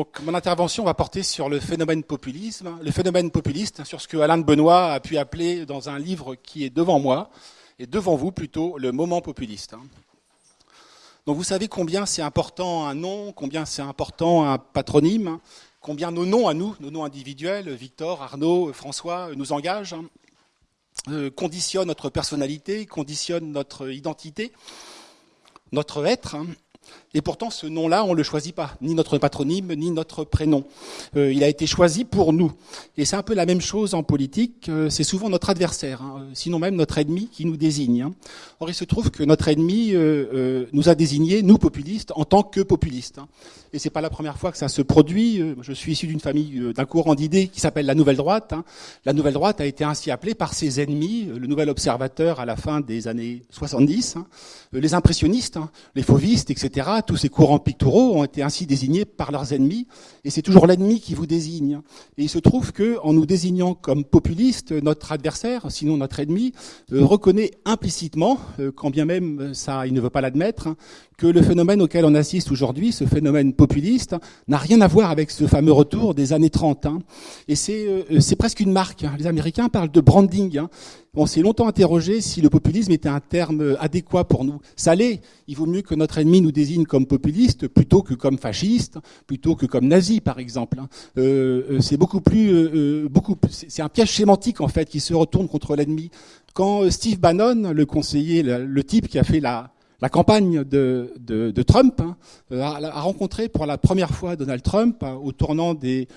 Donc mon intervention va porter sur le phénomène populisme, le phénomène populiste, sur ce que Alain de Benoît a pu appeler dans un livre qui est devant moi, et devant vous plutôt, le moment populiste. Donc vous savez combien c'est important un nom, combien c'est important un patronyme, combien nos noms à nous, nos noms individuels, Victor, Arnaud, François, nous engagent, euh, conditionnent notre personnalité, conditionnent notre identité, notre être. Et pourtant, ce nom-là, on ne le choisit pas, ni notre patronyme, ni notre prénom. Euh, il a été choisi pour nous. Et c'est un peu la même chose en politique. Euh, c'est souvent notre adversaire, hein, sinon même notre ennemi, qui nous désigne. Hein. Or, il se trouve que notre ennemi euh, nous a désignés, nous populistes, en tant que populistes. Hein. Et c'est pas la première fois que ça se produit. Je suis issu d'une famille, d'un courant d'idées qui s'appelle la Nouvelle Droite. La Nouvelle Droite a été ainsi appelée par ses ennemis, le Nouvel Observateur à la fin des années 70, les impressionnistes, les fauvistes, etc tous ces courants picturaux ont été ainsi désignés par leurs ennemis, et c'est toujours l'ennemi qui vous désigne. Et il se trouve que, en nous désignant comme populistes, notre adversaire, sinon notre ennemi, euh, reconnaît implicitement, euh, quand bien même ça, il ne veut pas l'admettre, que le phénomène auquel on assiste aujourd'hui, ce phénomène populiste, n'a rien à voir avec ce fameux retour des années 30. Hein. Et euh, c'est presque une marque. Hein. Les Américains parlent de branding. Hein. On s'est longtemps interrogé si le populisme était un terme adéquat pour nous. Ça l'est. Il vaut mieux que notre ennemi nous désigne comme populiste plutôt que comme fasciste, plutôt que comme nazi, par exemple. Euh, euh, c'est beaucoup plus, beaucoup. C'est un piège sémantique en fait qui se retourne contre l'ennemi. Quand Steve Bannon, le conseiller, le type qui a fait la la campagne de, Trump hein, a, rencontré pour la première fois Donald Trump hein, au tournant des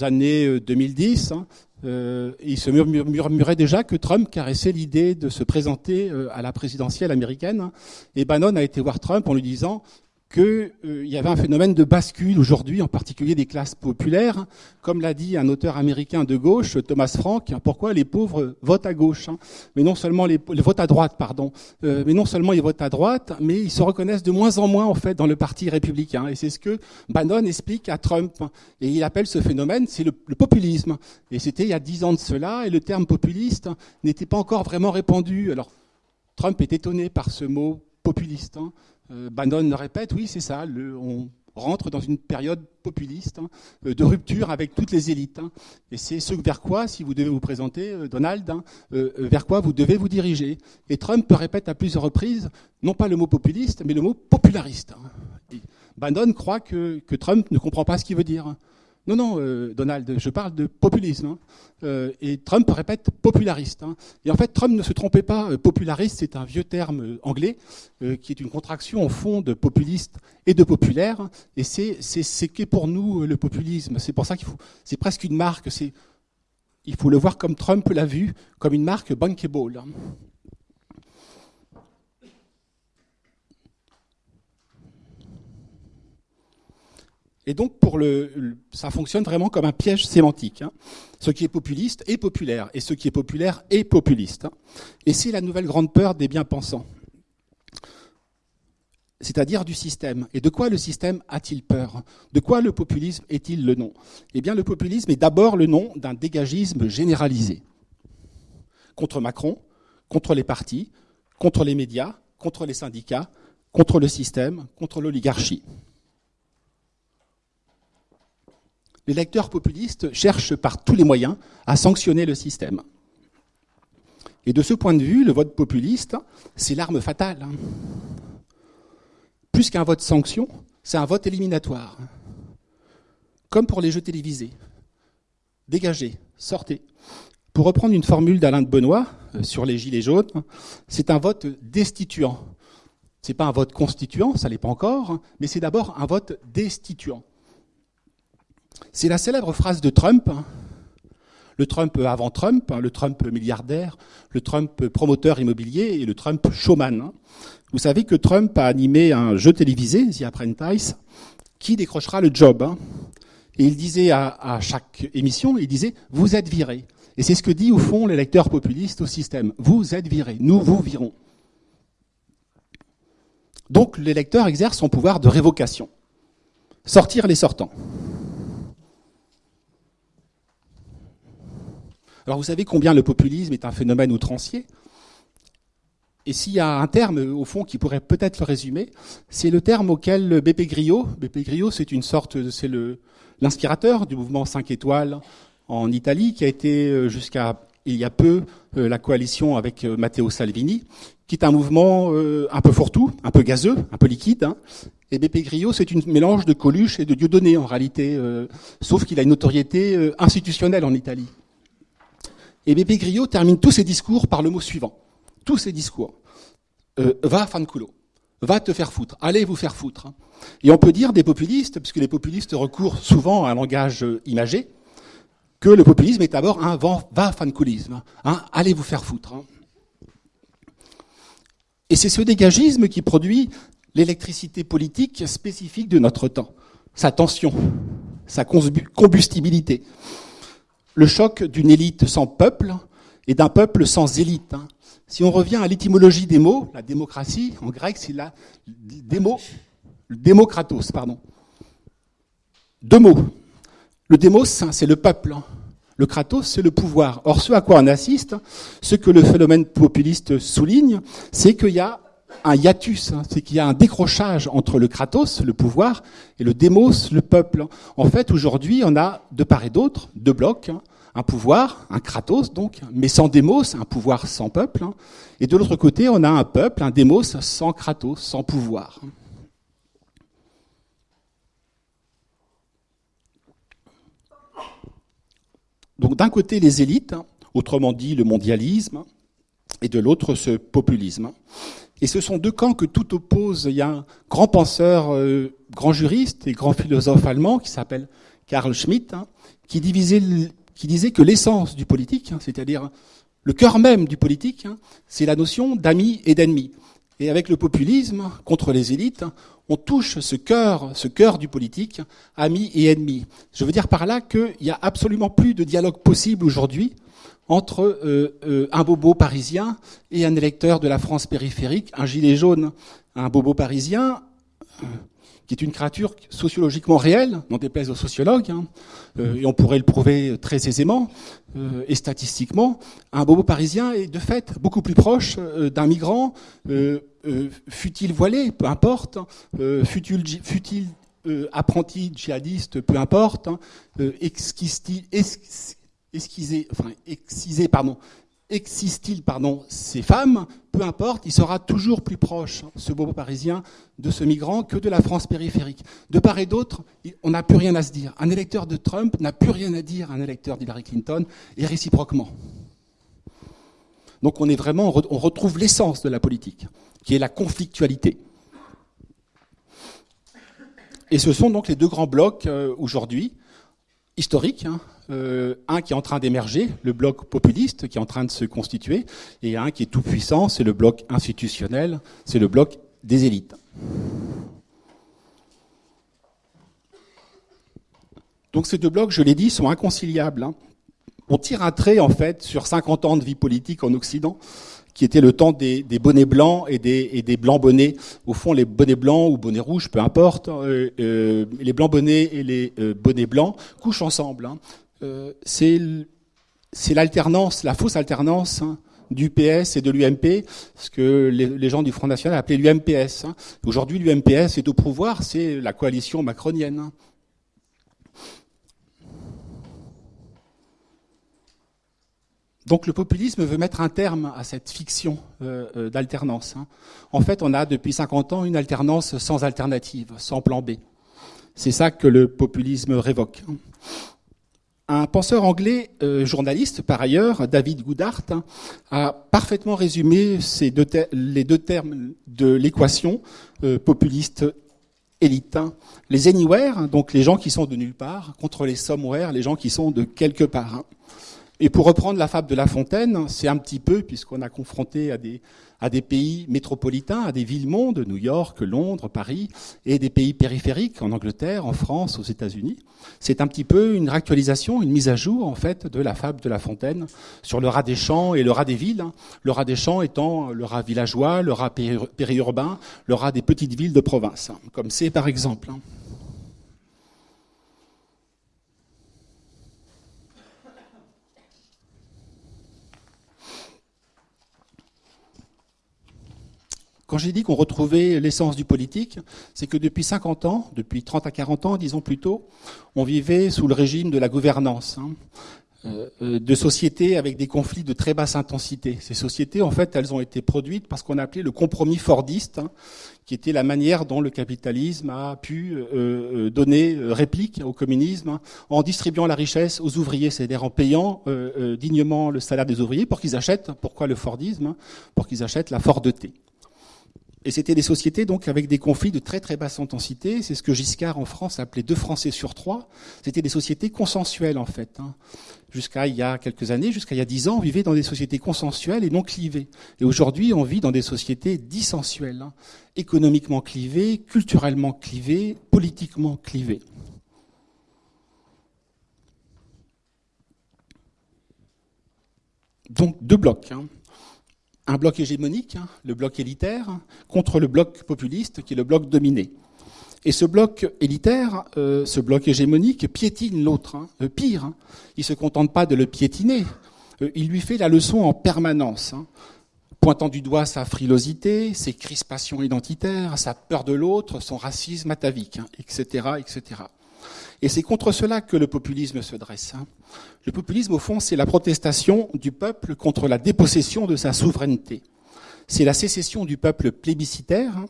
années 2010. Euh, hein, euh, il se murmurait déjà que Trump caressait l'idée de se présenter euh, à la présidentielle américaine. Et Bannon a été voir Trump en lui disant qu'il euh, y avait un phénomène de bascule aujourd'hui, en particulier des classes populaires. Comme l'a dit un auteur américain de gauche, Thomas Frank, pourquoi les pauvres votent à gauche hein Mais non seulement les, votent à droite, pardon. Euh, mais non seulement ils votent à droite, mais ils se reconnaissent de moins en moins en fait dans le parti républicain. Et c'est ce que Bannon explique à Trump. Et il appelle ce phénomène, c'est le, populisme. Et c'était il y a dix ans de cela, et le terme populiste n'était pas encore vraiment répandu. Alors Trump est étonné par ce mot populiste. Hein. Euh, Bannon répète, oui, c'est ça, on rentre dans une période populiste, hein, euh, de rupture avec toutes les élites. Hein. et c'est ce vers quoi, si vous devez vous présenter, euh, Donald, hein, vers quoi vous devez vous diriger. Et Trump répète à plusieurs reprises, non pas le mot populiste, mais le mot populariste. Bannon croit que Trump ne comprend pas ce qu'il veut dire. Non, non, euh, Donald, je parle de populisme. Hein. Euh, et Trump répète populariste. Hein. Et en fait, Trump ne se trompait pas. Euh, populariste, c'est un vieux terme anglais qui est une contraction au fond de populiste et de populaire. Et c'est ce qu'est pour nous le populisme. C'est pour ça qu'il faut. C'est presque une marque. Il faut le voir comme Trump l'a vu, comme une marque bankable. Et donc, pour le, ça fonctionne vraiment comme un piège sémantique. Hein. Ce qui est populiste est populaire, et ce qui est populaire est populiste. Hein. Et c'est la nouvelle grande peur des bien-pensants, c'est-à-dire du système. Et de quoi le système a-t-il peur? De quoi le populisme est-il le nom? Eh bien, le populisme est d'abord le nom d'un dégagisme généralisé. Contre Macron, contre les partis, contre les médias, contre les syndicats, contre le système, contre l'oligarchie. Les lecteurs populistes cherchent par tous les moyens à sanctionner le système. Et de ce point de vue, le vote populiste, c'est l'arme fatale. Plus qu'un vote sanction, c'est un vote éliminatoire. Comme pour les jeux télévisés. Dégagez, sortez. Pour reprendre une formule d'Alain de Benoît euh, sur les gilets jaunes, c'est un vote destituant. Ce n'est pas un vote constituant, ça l'est pas encore, mais c'est d'abord un vote destituant. C'est la célèbre phrase de Trump, hein. le Trump avant Trump, hein, le Trump milliardaire, le Trump promoteur immobilier et le Trump showman. Hein. Vous savez que Trump a animé un jeu télévisé, The Apprentice, qui décrochera le job. Et il disait à, chaque émission, il disait, vous êtes viré. Et c'est ce que dit au fond l'électeur populiste au système. Vous êtes viré, nous vous virons. Donc l'électeur exerce son pouvoir de révocation. Sortir les sortants. Alors vous savez combien le populisme est un phénomène outrancier? Et s'il y a un terme, au fond, qui pourrait peut-être le résumer, c'est le terme auquel BP Griot, BP Griot, c'est une sorte, c'est l'inspirateur du mouvement 5 étoiles en Italie, qui a été jusqu'à il y a peu la coalition avec Matteo Salvini, qui est un mouvement un peu fourre-tout, un peu gazeux, un peu liquide. Hein. Et BP Grillo, c'est un mélange de Coluche et de Dieudonné en réalité, sauf qu'il a une notoriété institutionnelle en Italie. Et Bébé Grillo termine tous ses discours par le mot suivant. Tous ses discours. Euh, va fanculo. Va te faire foutre. Allez vous faire foutre. Et on peut dire des populistes, puisque les populistes recourent souvent à un langage euh, imagé, que le populisme est d'abord un va fanculisme. Hein, allez vous faire foutre. Hein. Et c'est ce dégagisme qui produit l'électricité politique spécifique de notre temps. Sa tension, sa combustibilité le choc d'une élite sans peuple et d'un peuple sans élite. Hein. Si on revient à l'étymologie des mots, la démocratie, en grec, c'est la démo, démocratos, pardon. Deux mots. Le démos, hein, c'est le peuple. Hein. Le kratos, c'est le pouvoir. Or, ce à quoi on assiste, ce que le phénomène populiste souligne, c'est qu'il y a un hiatus, hein. c'est qu'il y a un décrochage entre le kratos, le pouvoir, et le démos, le peuple. En fait, aujourd'hui, on a de part et d'autre deux blocs, hein. un pouvoir, un kratos donc, mais sans démos, un pouvoir sans peuple, hein. et de l'autre côté, on a un peuple, un démos sans kratos, sans pouvoir. Donc d'un côté les élites, autrement dit le mondialisme, et de l'autre ce populisme. Et ce sont deux camps que tout oppose. Il y a un grand penseur, euh, grand juriste et grand philosophe allemand qui s'appelle Karl Schmitt, hein, qui, disait que l'essence du politique, hein, c'est-à-dire le cœur même du politique, hein, c'est la notion d'amis et d'ennemis. Et avec le populisme contre les élites, on touche ce cœur, ce cœur du politique, amis et ennemis. Je veux dire par là qu'il n'y a absolument plus de dialogue possible aujourd'hui entre euh, euh, un bobo parisien et un électeur de la France périphérique, un gilet jaune, un bobo parisien, euh, qui est une créature sociologiquement réelle, n'en déplaise aux sociologues, hein, et on pourrait le prouver très aisément et statistiquement, un bobo parisien est de fait beaucoup plus proche d'un migrant, fut-il voilé, peu importe, fut-il apprenti djihadiste, peu importe, hein, enfin, pardon, existe-t-il pardon, ces femmes, peu importe, il sera toujours plus proche, ce beau parisien, de ce migrant que de la France périphérique. De part et d'autre, on n'a plus rien à se dire. Un électeur de Trump n'a plus rien à dire à un électeur d'Hillary Clinton, et réciproquement. Donc on est vraiment, on retrouve l'essence de la politique, qui est la conflictualité. Et ce sont donc les deux grands blocs euh, aujourd'hui, historiques, hein, euh, un qui est en train d'émerger, le bloc populiste qui est en train de se constituer, et un qui est tout puissant, c'est le bloc institutionnel, c'est le bloc des élites. Donc ces deux blocs, je l'ai dit, sont inconciliables. Hein. On tire un trait en fait sur 50 ans de vie politique en Occident, qui était le temps des, bonnets blancs et des, blancs bonnets. Au fond, les bonnets blancs ou bonnets rouges, peu importe, euh, euh, les blancs bonnets et les bonnets blancs couchent ensemble. Hein. Euh, c'est l'alternance, la fausse alternance hein, du PS et de l'UMP, ce que les, gens du Front National appelaient l'UMPS. Hein. Aujourd'hui, l'UMPS est au pouvoir, c'est la coalition macronienne. Hein. Donc le populisme veut mettre un terme à cette fiction euh, euh, d'alternance. En fait, on a depuis 50 ans une alternance sans alternative, sans plan B. C'est ça que le populisme révoque. Un penseur anglais, euh, journaliste par ailleurs, David Goodhart, hein, a parfaitement résumé les deux termes de l'équation euh, populiste élite. Hein. Les anywhere, hein, donc les gens qui sont de nulle part, contre les somewhere, les gens qui sont de quelque part. Et pour reprendre la fable de La Fontaine, c'est un petit peu, puisqu'on a confronté à des, à des pays métropolitains, à des villes-mondes, New York, Londres, Paris, et des pays périphériques, en Angleterre, en France, aux États-Unis. C'est un petit peu une réactualisation, une mise à jour, en fait, de la fable de La Fontaine sur le rat des champs et le rat des villes. Le rat des champs étant le rat villageois, le rat périurbain, le rat des petites villes de province, comme c'est par exemple. Quand j'ai dit qu'on retrouvait l'essence du politique, c'est que depuis 50 ans, depuis 30 à 40 ans, disons plutôt, on vivait sous le régime de la gouvernance. Hein. Euh, euh, de sociétés avec des conflits de très basse intensité. Ces sociétés, en fait, elles ont été produites par ce qu'on appelait le compromis fordiste, hein, qui était la manière dont le capitalisme a pu euh, donner réplique au communisme hein, en distribuant la richesse aux ouvriers, c'est-à-dire en payant dignement le salaire des ouvriers pour qu'ils achètent, pourquoi le fordisme Pour qu'ils achètent la Fordeté. Et c'était des sociétés donc avec des conflits de très très basse intensité. C'est ce que Giscard en France appelait deux Français sur trois. C'était des sociétés consensuelles en fait. Hein. Jusqu'à il y a quelques années, jusqu'à il y a dix ans, on vivait dans des sociétés consensuelles et non clivées. Et aujourd'hui, on vit dans des sociétés dissensuelles, hein. économiquement clivées, culturellement clivées, politiquement clivées. Donc deux blocs. Hein un bloc hégémonique, hein, le bloc élitaire, contre le bloc populiste, qui est le bloc dominé. Et ce bloc élitaire, euh, ce bloc hégémonique, piétine l'autre. Hein, pire, hein, il ne se contente pas de le piétiner, euh, il lui fait la leçon en permanence, pointant du doigt sa frilosité, ses crispations identitaires, sa peur de l'autre, son racisme atavique, etc. Et c'est contre cela que le populisme se dresse. Hein. Le populisme, au fond, c'est la protestation du peuple contre la dépossession de sa souveraineté. C'est la sécession du peuple plébiscitaire hein,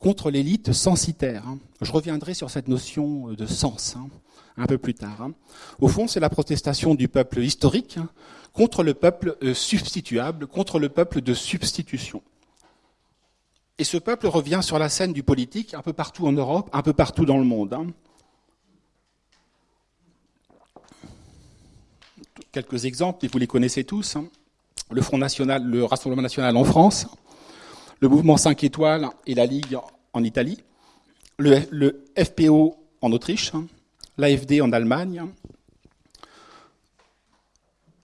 contre l'élite censitaire. Hein. Je reviendrai sur cette notion de sens un peu plus tard. Au fond, c'est la protestation du peuple historique contre le peuple euh, substituable, contre le peuple de substitution. Et ce peuple revient sur la scène du politique un peu partout en Europe, un peu partout dans le monde. Quelques exemples, et vous les connaissez tous. Hein. Le Front National, le Rassemblement National en France, le Mouvement 5 étoiles et la Ligue en Italie, le, FPO en Autriche, hein. l'AFD en Allemagne,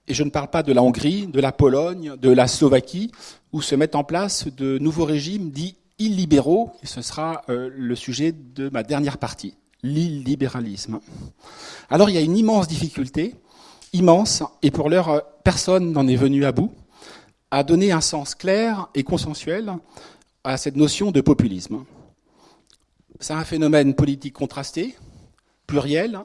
et je ne parle pas de la Hongrie, de la Pologne, de la Slovaquie, où se mettent en place de nouveaux régimes dits illibéraux, et ce sera euh, le sujet de ma dernière partie, l'illibéralisme. Alors il y a une immense difficulté, immense, et pour l'heure, euh, personne n'en est venu à bout, à donner un sens clair et consensuel à cette notion de populisme. C'est un phénomène politique contrasté, pluriel,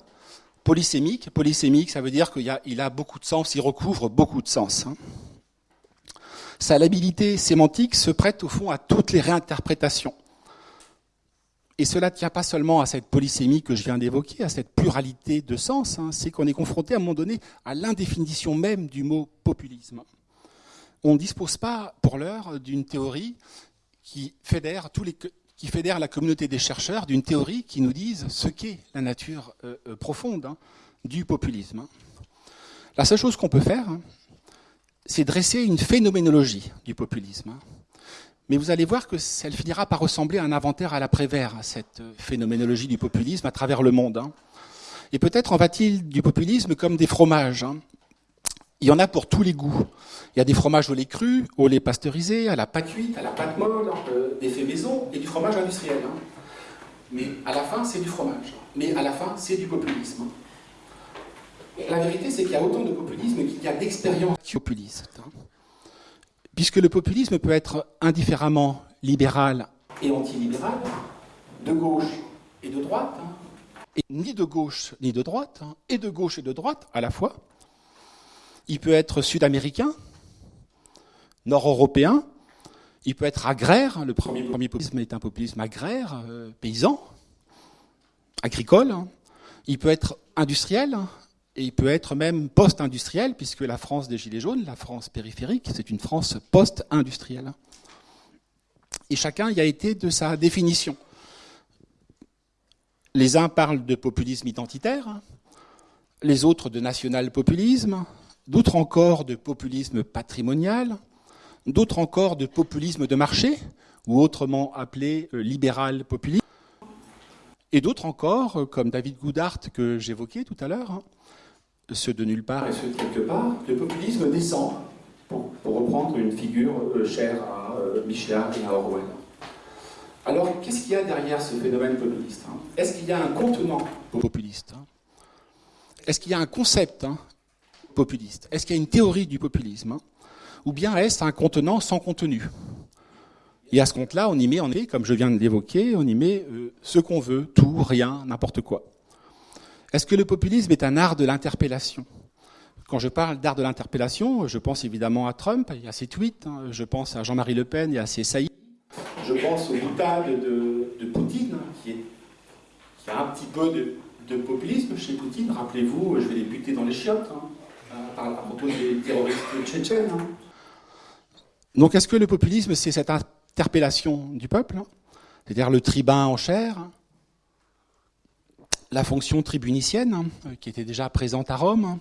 polysémique. Polysémique, ça veut dire qu'il a, a, beaucoup de sens, il recouvre beaucoup de sens. Hein. Sa labilité sémantique se prête au fond à toutes les réinterprétations. Et cela ne tient pas seulement à cette polysémie que je viens d'évoquer, à cette pluralité de sens, hein. c'est qu'on est confronté à un moment donné à l'indéfinition même du mot populisme. On ne dispose pas, pour l'heure, d'une théorie qui fédère, tous la communauté des chercheurs, d'une théorie qui nous dise ce qu'est la nature euh, euh, profonde hein, du populisme. La seule chose qu'on peut faire, hein, c'est dresser une phénoménologie du populisme. Mais vous allez voir que ça finira par ressembler à un inventaire à l'après-vert, cette phénoménologie du populisme à travers le monde. Hein. Et peut-être en va-t-il du populisme comme des fromages. Hein. Il y en a pour tous les goûts. Il y a des fromages au lait cru, au lait pasteurisé, à la pâte cuite, à la pâte molle, euh, des faits maison et du fromage industriel. Hein. Mais à la fin, c'est du fromage. Mais à la fin, c'est du populisme. La vérité, c'est qu'il y a autant de populisme qu'il y a d'expérience puisque le populisme peut être indifféremment libéral et antilibéral, de gauche et de droite, hein. et ni de gauche ni de droite, hein, et de gauche et de droite à la fois. Il peut être sud-américain, nord-européen, il peut être agraire, le premier, populisme est un populisme agraire, euh, paysan, agricole, hein. il peut être industriel, et il peut être même post-industriel, puisque la France des Gilets jaunes, la France périphérique, c'est une France post-industrielle. Et chacun y a été de sa définition. Les uns parlent de populisme identitaire, les autres de national-populisme, d'autres encore de populisme patrimonial, d'autres encore de populisme de marché, ou autrement appelé euh, libéral populisme, et d'autres encore, euh, comme David Goudart que j'évoquais tout à l'heure, ceux de nulle part. Et ceux de quelque part, le populisme descend, pour, reprendre une figure euh, chère à euh, Michelin et à Orwell. Alors, qu'est-ce qu'il y a derrière ce phénomène populiste hein? Est-ce qu'il y a un contenant populiste hein? Est-ce qu'il y a un concept hein, populiste? Est-ce qu'il y a une théorie du populisme Ou bien est-ce un contenant sans contenu? Et à ce compte-là, on y met, comme je viens de l'évoquer, on y met euh, ce qu'on veut, tout, rien, n'importe quoi. Est-ce que le populisme est un art de l'interpellation? Quand je parle d'art de l'interpellation, je pense évidemment à Trump, y a ses tweets, hein, je pense à Jean-Marie Le Pen, y a ses saillies. Je pense aux boutades de, Poutine, hein, qui, est, a un petit peu de, populisme chez Poutine. Rappelez-vous, je vais les buter dans les chiottes, hein, à propos des terroristes tchétchènes. Donc est-ce que le populisme, c'est cette interpellation du peuple, c'est-à-dire le tribun en chair, la fonction tribunicienne, hein, qui était déjà présente à Rome,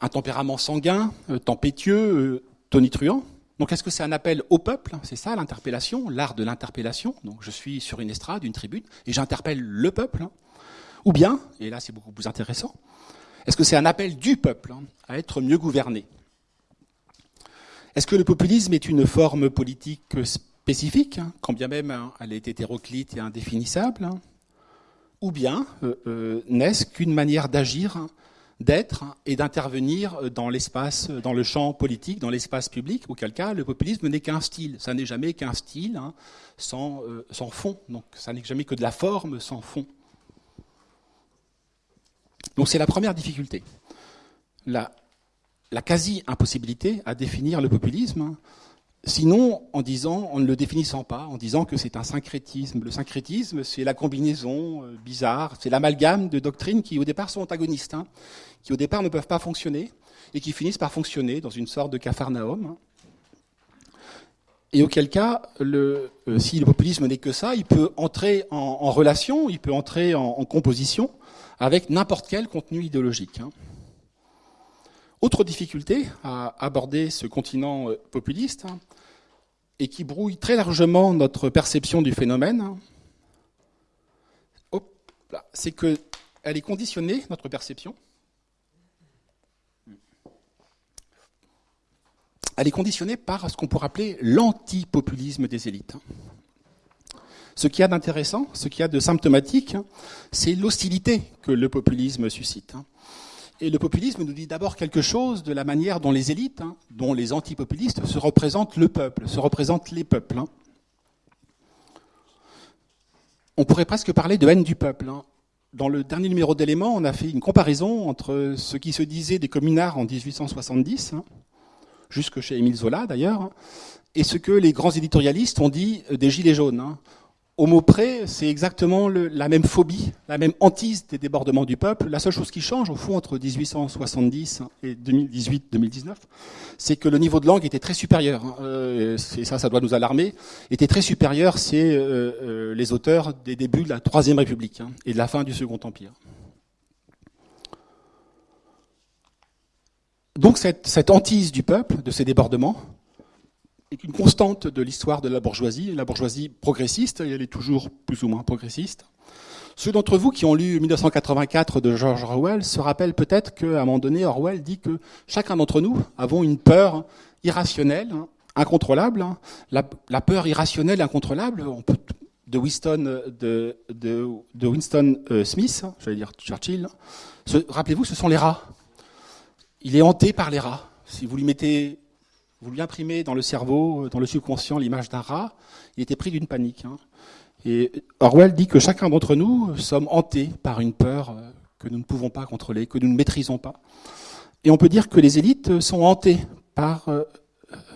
un tempérament sanguin, euh, tempétueux, euh, tonitruant. Donc est-ce que c'est un appel au peuple? C'est ça l'interpellation, l'art de l'interpellation. Donc je suis sur une estrade, une tribune, et j'interpelle le peuple. Hein. Ou bien, et là c'est beaucoup plus intéressant, est-ce que c'est un appel du peuple à être mieux gouverné? Est-ce que le populisme est une forme politique spécifique, hein, quand bien même hein, elle est hétéroclite et indéfinissable hein? Ou bien euh, euh, n'est-ce qu'une manière d'agir, d'être et d'intervenir dans l'espace, dans le champ politique, dans l'espace public, auquel cas le populisme n'est qu'un style. Ça n'est jamais qu'un style sans, euh, sans fond. Donc ça n'est jamais que de la forme sans fond. Donc c'est la première difficulté. La, la quasi-impossibilité à définir le populisme, sinon en disant, en ne le définissant pas, en disant que c'est un syncrétisme. Le syncrétisme, c'est la combinaison euh, bizarre, c'est l'amalgame de doctrines qui au départ sont antagonistes, hein, qui au départ ne peuvent pas fonctionner, et qui finissent par fonctionner dans une sorte de capharnaüm. Et auquel cas, euh, si le populisme n'est que ça, il peut entrer en, relation, il peut entrer en, composition avec n'importe quel contenu idéologique. Hein. Autre difficulté à aborder ce continent euh, populiste, hein, et qui brouille très largement notre perception du phénomène, c'est qu'elle est conditionnée, notre perception, elle est conditionnée par ce qu'on pourrait appeler l'antipopulisme des élites. Ce qui y a d'intéressant, ce qui y a de symptomatique, hein, c'est l'hostilité que le populisme suscite. Et le populisme nous dit d'abord quelque chose de la manière dont les élites, hein, dont les antipopulistes, se représentent le peuple, se représentent les peuples. Hein. On pourrait presque parler de haine du peuple. Hein. Dans le dernier numéro d'éléments, on a fait une comparaison entre ce qui se disait des communards en 1870, jusque chez Émile Zola d'ailleurs, et ce que les grands éditorialistes ont dit des Gilets jaunes au mot près, c'est exactement la même phobie, la même hantise des débordements du peuple. La seule chose qui change, au fond, entre 1870 et 2018-2019, c'est que le niveau de langue était très supérieur. Hein. Euh, ça, ça doit nous alarmer. Était très supérieur, c'est euh, euh, les auteurs des débuts de la Troisième République hein, et de la fin du Second Empire. Donc cette, cette hantise du peuple, de ces débordements, est une constante de l'histoire de la bourgeoisie, la bourgeoisie progressiste, et elle est toujours plus ou moins progressiste. Ceux d'entre vous qui ont lu 1984 de George Orwell se rappellent peut-être qu'à un moment donné, Orwell dit que chacun d'entre nous avons une peur irrationnelle, incontrôlable. La, peur irrationnelle, incontrôlable, de Winston, de, Winston euh, Smith, j'allais dire Churchill. Rappelez-vous, ce sont les rats. Il est hanté par les rats. Si vous lui mettez vous lui imprimez dans le cerveau, dans le subconscient, l'image d'un rat, il était pris d'une panique. Hein. Et Orwell dit que chacun d'entre nous sommes hantés par une peur euh, que nous ne pouvons pas contrôler, que nous ne maîtrisons pas. Et on peut dire que les élites sont hantées par euh,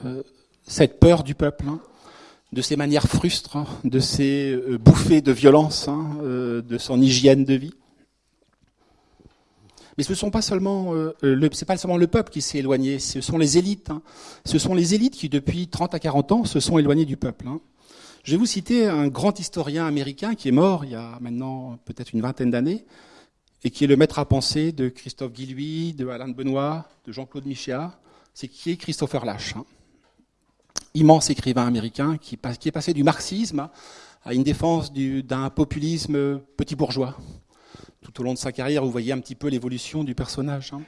euh, cette peur du peuple, hein, de ses manières frustres, hein, de ses bouffées de violence, de son hygiène de vie. Mais ce seulement, euh, pas seulement le peuple qui s'est éloigné, ce sont les élites. Hein. Ce sont les élites qui, depuis 30 à 40 ans, se sont éloignées du peuple. Hein. Je vais vous citer un grand historien américain qui est mort il y a maintenant peut-être une vingtaine d'années, et qui est le maître à penser de Christophe Guilluy, de Alain de Benoît, de Jean-Claude Michéa, c'est qui est Christopher Lash. Hein. Immense écrivain américain qui, qui, est passé du marxisme à une défense d'un populisme petit bourgeois tout au long de sa carrière, vous voyez un petit peu l'évolution du personnage. Hein.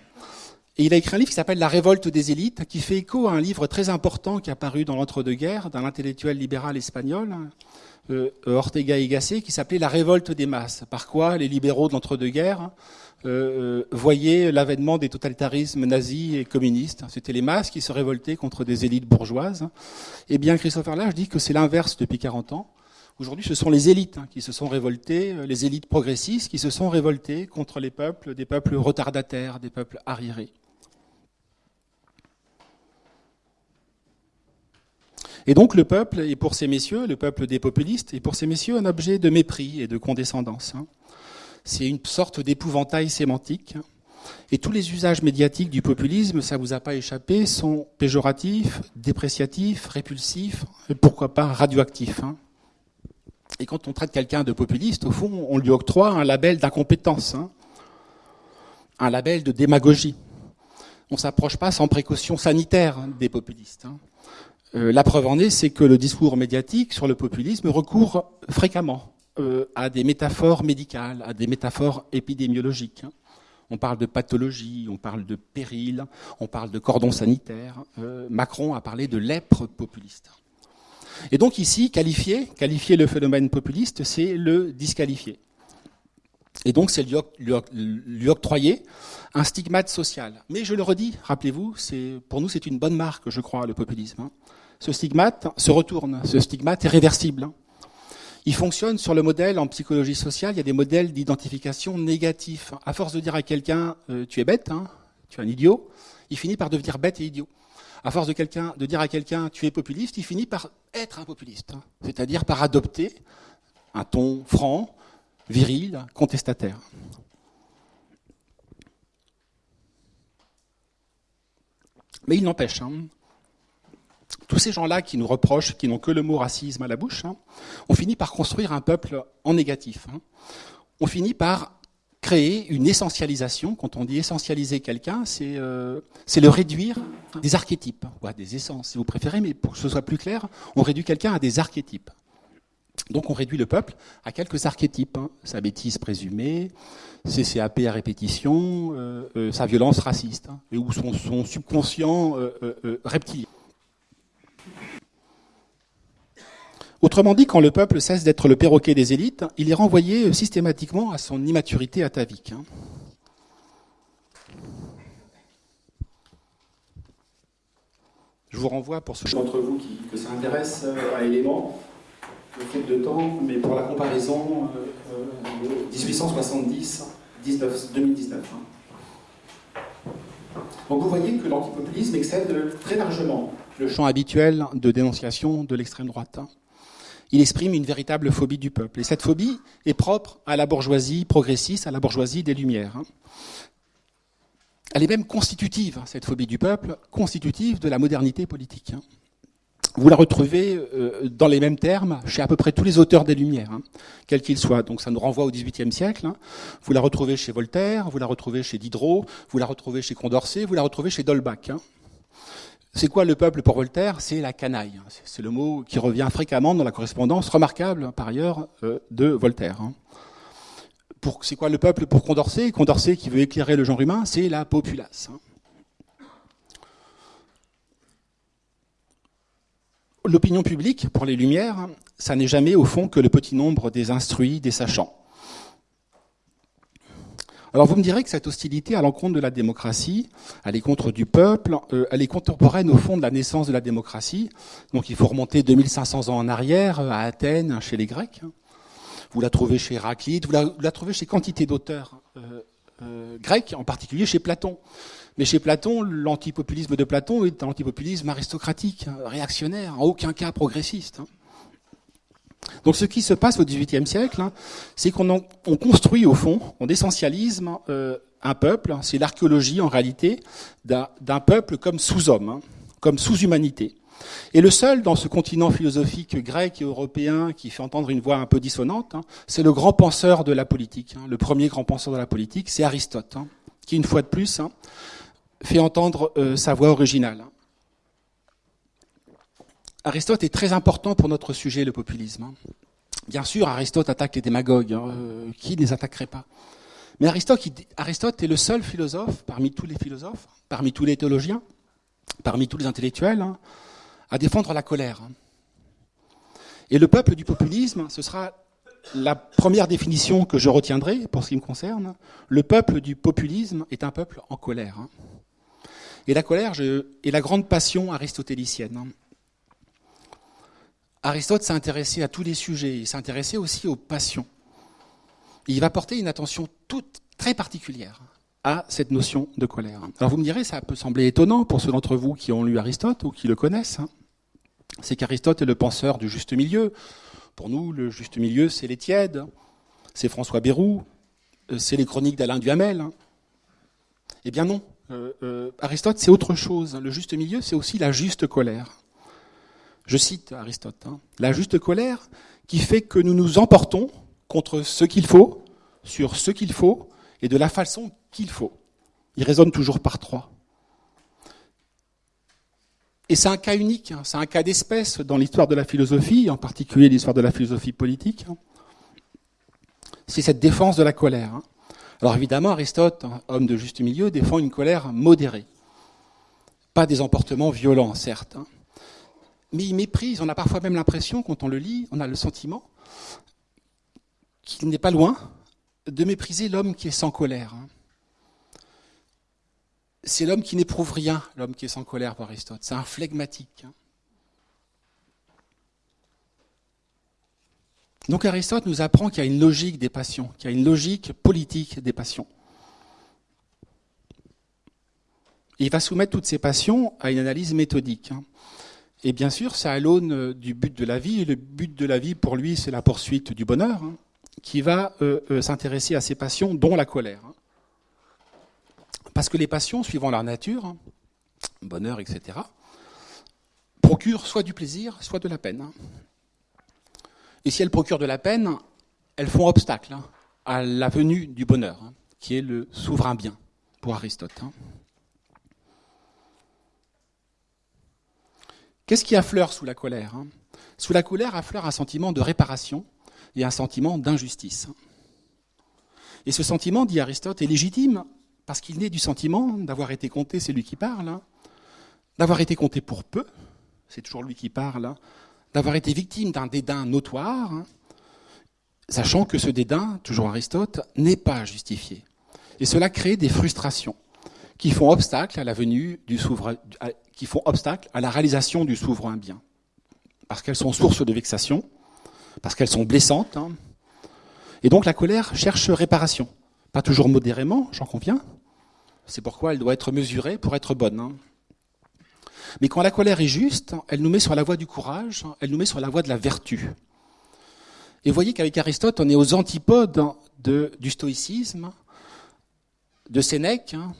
Et il a écrit un livre qui s'appelle La révolte des élites, qui fait écho à un livre très important qui a paru dans l'entre-deux-guerres d'un intellectuel libéral espagnol, euh, Ortega y Gasset, qui s'appelait La révolte des masses. Par quoi les libéraux de l'entre-deux-guerres euh, voyaient l'avènement des totalitarismes nazis et communistes. C'était les masses qui se révoltaient contre des élites bourgeoises. Eh bien, Christopher Lage dit que c'est l'inverse depuis 40 ans. Aujourd'hui, ce sont les élites hein, qui se sont révoltées, euh, les élites progressistes qui se sont révoltées contre les peuples, des peuples retardataires, des peuples arriérés. Et donc le peuple est pour ces messieurs, le peuple des populistes, est pour ces messieurs un objet de mépris et de condescendance. Hein. C'est une sorte d'épouvantail sémantique. Et tous les usages médiatiques du populisme, ça vous a pas échappé, sont péjoratifs, dépréciatifs, répulsifs, et pourquoi pas radioactifs. Hein. Et quand on traite quelqu'un de populiste, au fond, on lui octroie un label d'incompétence, hein. un label de démagogie. On ne s'approche pas sans précaution sanitaire des populistes. Euh, la preuve en est, c'est que le discours médiatique sur le populisme recourt fréquemment euh, à des métaphores médicales, à des métaphores épidémiologiques. On parle de pathologie, on parle de péril, on parle de cordon sanitaire. Euh, Macron a parlé de lèpre populiste. Et donc ici, qualifier, le phénomène populiste, c'est le disqualifier. Et donc c'est lui, octroyer un stigmate social. Mais je le redis, rappelez-vous, pour nous c'est une bonne marque, je crois, le populisme. Hein ce stigmate se retourne, ce stigmate est réversible. Il fonctionne sur le modèle en psychologie sociale, il y a des modèles d'identification négatifs. À force de dire à quelqu'un euh, tu es bête, hein, tu es un idiot, il finit par devenir bête et idiot. À force de, dire à quelqu'un tu es populiste, il finit par être un populiste, hein. c'est-à-dire par adopter un ton franc, viril, contestataire. Mais il n'empêche, hein, tous ces gens-là qui nous reprochent, qui n'ont que le mot racisme à la bouche, hein, on finit par construire un peuple en négatif. Hein. On finit par créer une essentialisation. Quand on dit essentialiser quelqu'un, c'est euh, le réduire des archétypes, des essences si vous préférez, mais pour que ce soit plus clair, on réduit quelqu'un à des archétypes. Donc on réduit le peuple à quelques archétypes. Hein. Sa bêtise présumée, ses CAP à répétition, euh, euh, sa violence raciste, hein, et ou son, son subconscient reptilien. Autrement dit, quand le peuple cesse d'être le perroquet des élites, il est renvoyé euh, systématiquement à son immaturité atavique. Hein. Je vous renvoie pour ceux d'entre vous qui, que ça intéresse euh, à éléments, le fait de temps, mais pour la comparaison, 1870-2019. Euh, hein. Donc vous voyez que l'antipopulisme excède très largement le champ habituel de dénonciation de l'extrême droite. Il exprime une véritable phobie du peuple. Et cette phobie est propre à la bourgeoisie progressiste, à la bourgeoisie des Lumières. Hein. Elle est même constitutive, hein, cette phobie du peuple, constitutive de la modernité politique. Hein. Vous la retrouvez euh, dans les mêmes termes chez à peu près tous les auteurs des Lumières, quels qu'ils soient. Donc ça nous renvoie au XVIIIe siècle. Vous la retrouvez chez Voltaire, vous la retrouvez chez Diderot, vous la retrouvez chez Condorcet, vous la retrouvez chez Dolbach. C'est quoi le peuple pour Voltaire? C'est la canaille. C'est le mot qui revient fréquemment dans la correspondance remarquable, par ailleurs, euh, de Voltaire. Hein. C'est quoi le peuple pour Condorcet? Condorcet qui veut éclairer le genre humain, c'est la populace. Hein. L'opinion publique, pour les Lumières, ça n'est jamais au fond que le petit nombre des instruits, des sachants. Alors vous me direz que cette hostilité à l'encontre de la démocratie, à l'encontre du peuple, euh, elle est contemporaine au fond de la naissance de la démocratie. Donc il faut remonter 2500 ans en arrière, euh, à Athènes, chez les Grecs. Vous la trouvez chez Héraclite, vous la, trouvez chez quantité d'auteurs euh, grecs, en particulier chez Platon. Mais chez Platon, l'antipopulisme de Platon est un antipopulisme aristocratique, réactionnaire, en aucun cas progressiste. Hein. Donc ce qui se passe au XVIIIe siècle, hein, c'est qu'on construit au fond, on essentialise euh, un peuple, c'est l'archéologie en réalité d'un peuple comme sous-homme, hein, comme sous-humanité. Et le seul dans ce continent philosophique grec et européen qui fait entendre une voix un peu dissonante, hein, c'est le grand penseur de la politique. le premier grand penseur de la politique, c'est Aristote, qui une fois de plus fait entendre euh, sa voix originale. Aristote est très important pour notre sujet, le populisme. Hein. Bien sûr, Aristote attaque les démagogues. Hein, euh, qui ne les attaquerait pas? Mais Aristote, est le seul philosophe, parmi tous les philosophes, parmi tous les théologiens, parmi tous les intellectuels, hein, à défendre la colère. Et le peuple du populisme, ce sera la première définition que je retiendrai pour ce qui me concerne. Le peuple du populisme est un peuple en colère. Hein. Et la colère est la grande passion aristotélicienne. Aristote s'est intéressé à tous les sujets, il s'est intéressé aussi aux passions. il va porter une attention toute très particulière à cette notion de colère. Alors vous me direz, ça peut sembler étonnant pour ceux d'entre vous qui ont lu Aristote ou qui le connaissent. Hein. C'est qu'Aristote est le penseur du juste milieu. Pour nous, le juste milieu, c'est les tièdes, c'est François Bérou, euh, c'est les chroniques d'Alain Duhamel. Hein. Eh bien non, euh, euh, Aristote, c'est autre chose. Le juste milieu, c'est aussi la juste colère. Je cite Aristote, hein. la juste colère qui fait que nous nous emportons contre ce qu'il faut, sur ce qu'il faut, et de la façon qu'il faut. Il résonne toujours par trois. Et c'est un cas unique, hein. c'est un cas d'espèce dans l'histoire de la philosophie, en particulier l'histoire de la philosophie politique. C'est cette défense de la colère. Hein. Alors évidemment, Aristote, homme de juste milieu, défend une colère modérée. Pas des emportements violents, certes. Hein. Mais il méprise, on a parfois même l'impression, quand on le lit, on a le sentiment qu'il n'est pas loin de mépriser l'homme qui est sans colère. Hein. C'est l'homme qui n'éprouve rien, l'homme qui est sans colère pour Aristote. C'est un phlegmatique. Hein. Donc Aristote nous apprend qu'il y a une logique des passions, qu'il y a une logique politique des passions. il va soumettre toutes ces passions à une analyse méthodique. Hein. Et bien sûr, c'est à l'aune du but de la vie. Et le but de la vie, pour lui, c'est la poursuite du bonheur, hein, qui va euh, euh, s'intéresser à ces passions, dont la colère. Hein. Parce que les passions, suivant leur nature, bonheur, etc., procurent soit du plaisir, soit de la peine. Et si elles procurent de la peine, elles font obstacle hein, à la venue du bonheur, hein, qui est le souverain bien pour Aristote. Qu'est-ce qui affleure sous la colère Sous la colère affleure un sentiment de réparation et un sentiment d'injustice. Et ce sentiment, dit Aristote, est légitime parce qu'il naît du sentiment d'avoir été compté, c'est lui qui parle, d'avoir été compté pour peu, c'est toujours lui qui parle, d'avoir été victime d'un dédain notoire, hein, sachant que ce dédain, toujours Aristote, n'est pas justifié. Et cela crée des frustrations qui font obstacle à la venue du souverain, qui font obstacle à la réalisation du souverain bien. Parce qu'elles sont source de vexation, parce qu'elles sont blessantes. Hein. Et donc la colère cherche réparation. Pas toujours modérément, j'en conviens. C'est pourquoi elle doit être mesurée pour être bonne. Hein. Mais quand la colère est juste, elle nous met sur la voie du courage, elle nous met sur la voie de la vertu. Et vous voyez qu'avec Aristote, on est aux antipodes du stoïcisme, de Sénèque, hein.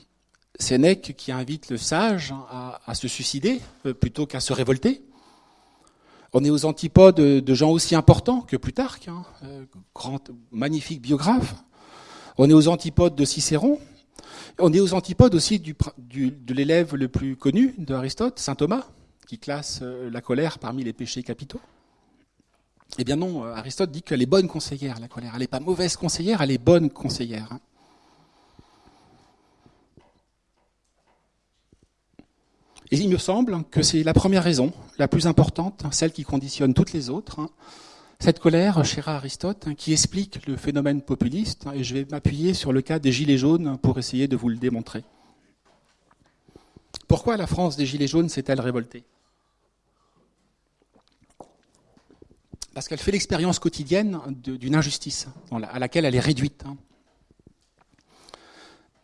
Sénèque qui invite le sage à, se suicider euh, plutôt qu'à se révolter. On est aux antipodes de gens aussi importants que Plutarque, hein, euh, grand, magnifique biographe. On est aux antipodes de Cicéron, on est aux antipodes aussi de l'élève le plus connu d'Aristote, saint Thomas, qui classe euh, la colère parmi les péchés capitaux. Eh bien non, Aristote dit qu'elle est bonne conseillère, la colère. Elle n'est pas mauvaise conseillère, elle est bonne conseillère. Et il me semble que c'est la première raison, la plus importante, celle qui conditionne toutes les autres, hein, cette colère, cher Aristote, hein, qui explique le phénomène populiste, hein, et je vais m'appuyer sur le cas des Gilets jaunes pour essayer de vous le démontrer. Pourquoi la France des Gilets jaunes s'est-elle révoltée? Parce qu'elle fait l'expérience quotidienne d'une injustice à laquelle elle est réduite.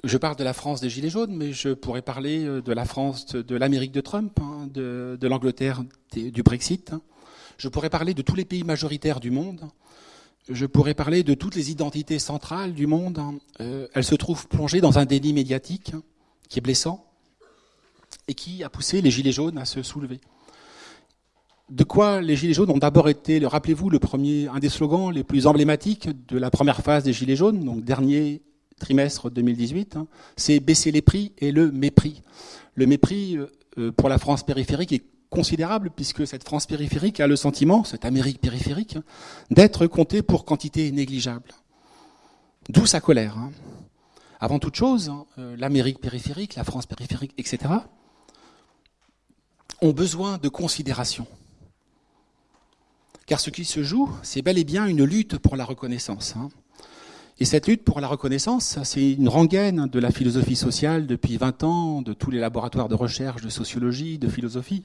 Hein. Je parle de la France des Gilets jaunes, mais je pourrais parler euh, de la France de l'Amérique de Trump, de, l'Angleterre du Brexit. Je pourrais parler de tous les pays majoritaires du monde. Je pourrais parler de toutes les identités centrales du monde. Euh, elles se trouvent plongées dans un déni médiatique qui est blessant et qui a poussé les Gilets jaunes à se soulever. De quoi les Gilets jaunes ont d'abord été, rappelez-vous, le premier, un des slogans les plus emblématiques de la première phase des Gilets jaunes, donc dernier trimestre 2018, hein, c'est baisser les prix et le mépris. Le mépris euh, pour la France périphérique est considérable puisque cette France périphérique a le sentiment, cette Amérique périphérique, d'être comptée pour quantité négligeable. D'où sa colère. Avant toute chose, l'Amérique périphérique, la France périphérique, etc., ont besoin de considération. Car ce qui se joue, c'est bel et bien une lutte pour la reconnaissance. Et cette lutte pour la reconnaissance, c'est une rengaine de la philosophie sociale depuis 20 ans, de tous les laboratoires de recherche, de sociologie, de philosophie.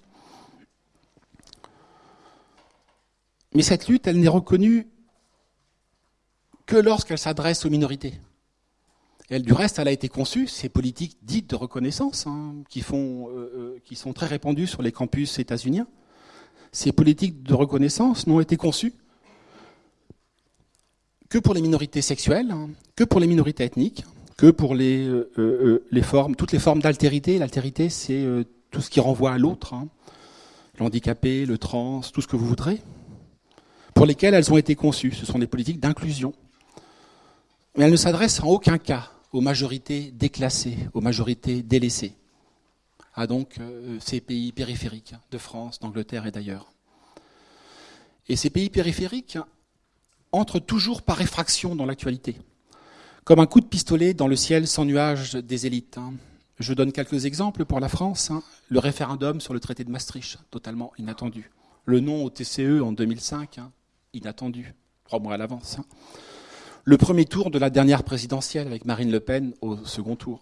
Mais cette lutte, elle n'est reconnue que lorsqu'elle s'adresse aux minorités. Elle, du reste, elle a été conçue, ces politiques dites de reconnaissance, hein, qui, euh, euh, qui sont très répandues sur les campus états-uniens, ces politiques de reconnaissance n'ont été conçues que pour les minorités sexuelles, hein, que pour les minorités ethniques, que pour euh, les formes, toutes les formes d'altérité. L'altérité, c'est tout ce qui renvoie à l'autre, hein, l'handicapé, le trans, tout ce que vous voudrez, pour lesquelles elles ont été conçues. Ce sont des politiques d'inclusion. Mais elles ne s'adressent en aucun cas aux majorités déclassées, aux majorités délaissées, à donc euh, ces pays périphériques de France, d'Angleterre et d'ailleurs. Et ces pays périphériques entrent toujours par effraction dans l'actualité, comme un coup de pistolet dans le ciel sans nuage des élites. Hein. Je donne quelques exemples pour la France. Hein. Le référendum sur le traité de Maastricht, totalement inattendu. Le non au TCE en 2005, hein, inattendu, trois mois à l'avance le premier tour de la dernière présidentielle avec Marine Le Pen au second tour.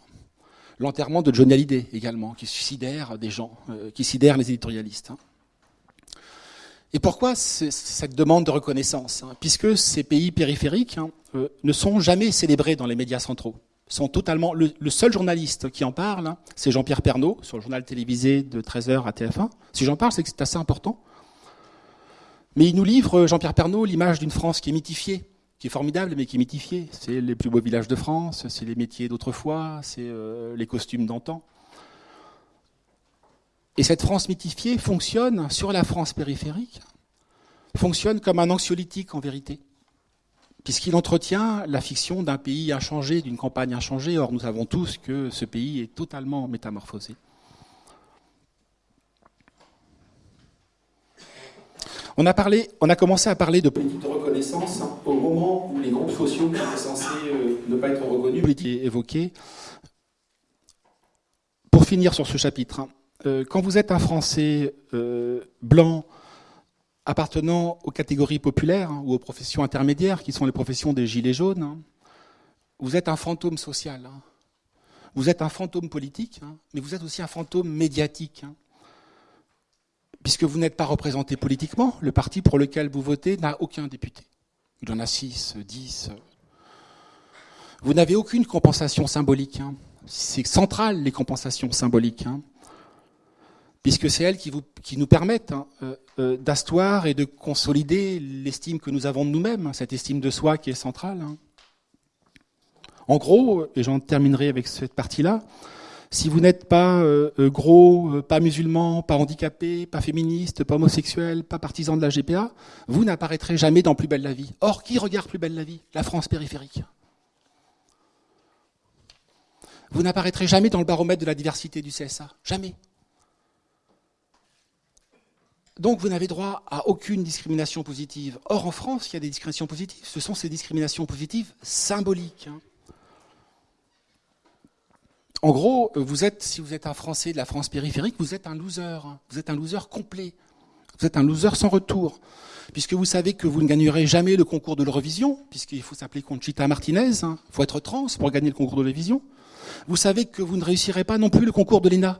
L'enterrement de Johnny Hallyday également, qui des gens, euh, qui sidère les éditorialistes. Hein. Et pourquoi cette demande de reconnaissance hein? Puisque ces pays périphériques hein, euh, ne sont jamais célébrés dans les médias centraux. Sont totalement, le, seul journaliste qui en parle, c'est Jean-Pierre Pernaud, sur le journal télévisé de 13h à TF1. Si j'en parle, c'est que c'est assez important. Mais il nous livre, Jean-Pierre Pernaud, l'image d'une France qui est mythifiée, qui est formidable, mais qui est mythifié. C'est les plus beaux villages de France, c'est les métiers d'autrefois, c'est euh, les costumes d'antan. Et cette France mythifiée fonctionne sur la France périphérique, fonctionne comme un anxiolytique en vérité, puisqu'il entretient la fiction d'un pays inchangé, d'une campagne inchangée. Or, nous savons tous que ce pays est totalement métamorphosé. On a, parlé, on a commencé à parler de politique de reconnaissance au moment où les groupes sociaux qui étaient censés euh, ne pas être reconnus étaient évoqués. Pour finir sur ce chapitre, hein, euh, quand vous êtes un Français euh, blanc appartenant aux catégories populaires hein, ou aux professions intermédiaires, qui sont les professions des gilets jaunes, hein, vous êtes un fantôme social. Vous êtes un fantôme politique, mais vous êtes aussi un fantôme médiatique puisque vous n'êtes pas représenté politiquement, le parti pour lequel vous votez n'a aucun député. Il en a 6, 10. Vous n'avez aucune compensation symbolique. Hein. C'est central, les compensations symboliques. Hein. puisque c'est elles qui, nous permettent hein, euh, euh, d'asseoir et de consolider l'estime que nous avons de nous-mêmes, cette estime de soi qui est centrale. En gros, et j'en terminerai avec cette partie-là, si vous n'êtes pas euh, gros, pas musulman, pas handicapé, pas féministe, pas homosexuel, pas partisan de la GPA, vous n'apparaîtrez jamais dans Plus belle la vie. Or, qui regarde Plus belle la vie? La France périphérique. Vous n'apparaîtrez jamais dans le baromètre de la diversité du CSA. Jamais. Donc vous n'avez droit à aucune discrimination positive. Or en France, il y a des discriminations positives. Ce sont ces discriminations positives symboliques. Hein. En gros, vous êtes, si vous êtes un Français de la France périphérique, vous êtes un loser. Vous êtes un loser complet. Vous êtes un loser sans retour. Puisque vous savez que vous ne gagnerez jamais le concours de l'Eurovision, puisqu'il faut s'appeler Conchita Martinez, il hein. faut être trans pour gagner le concours de l'Eurovision. Vous savez que vous ne réussirez pas non plus le concours de l'ENA,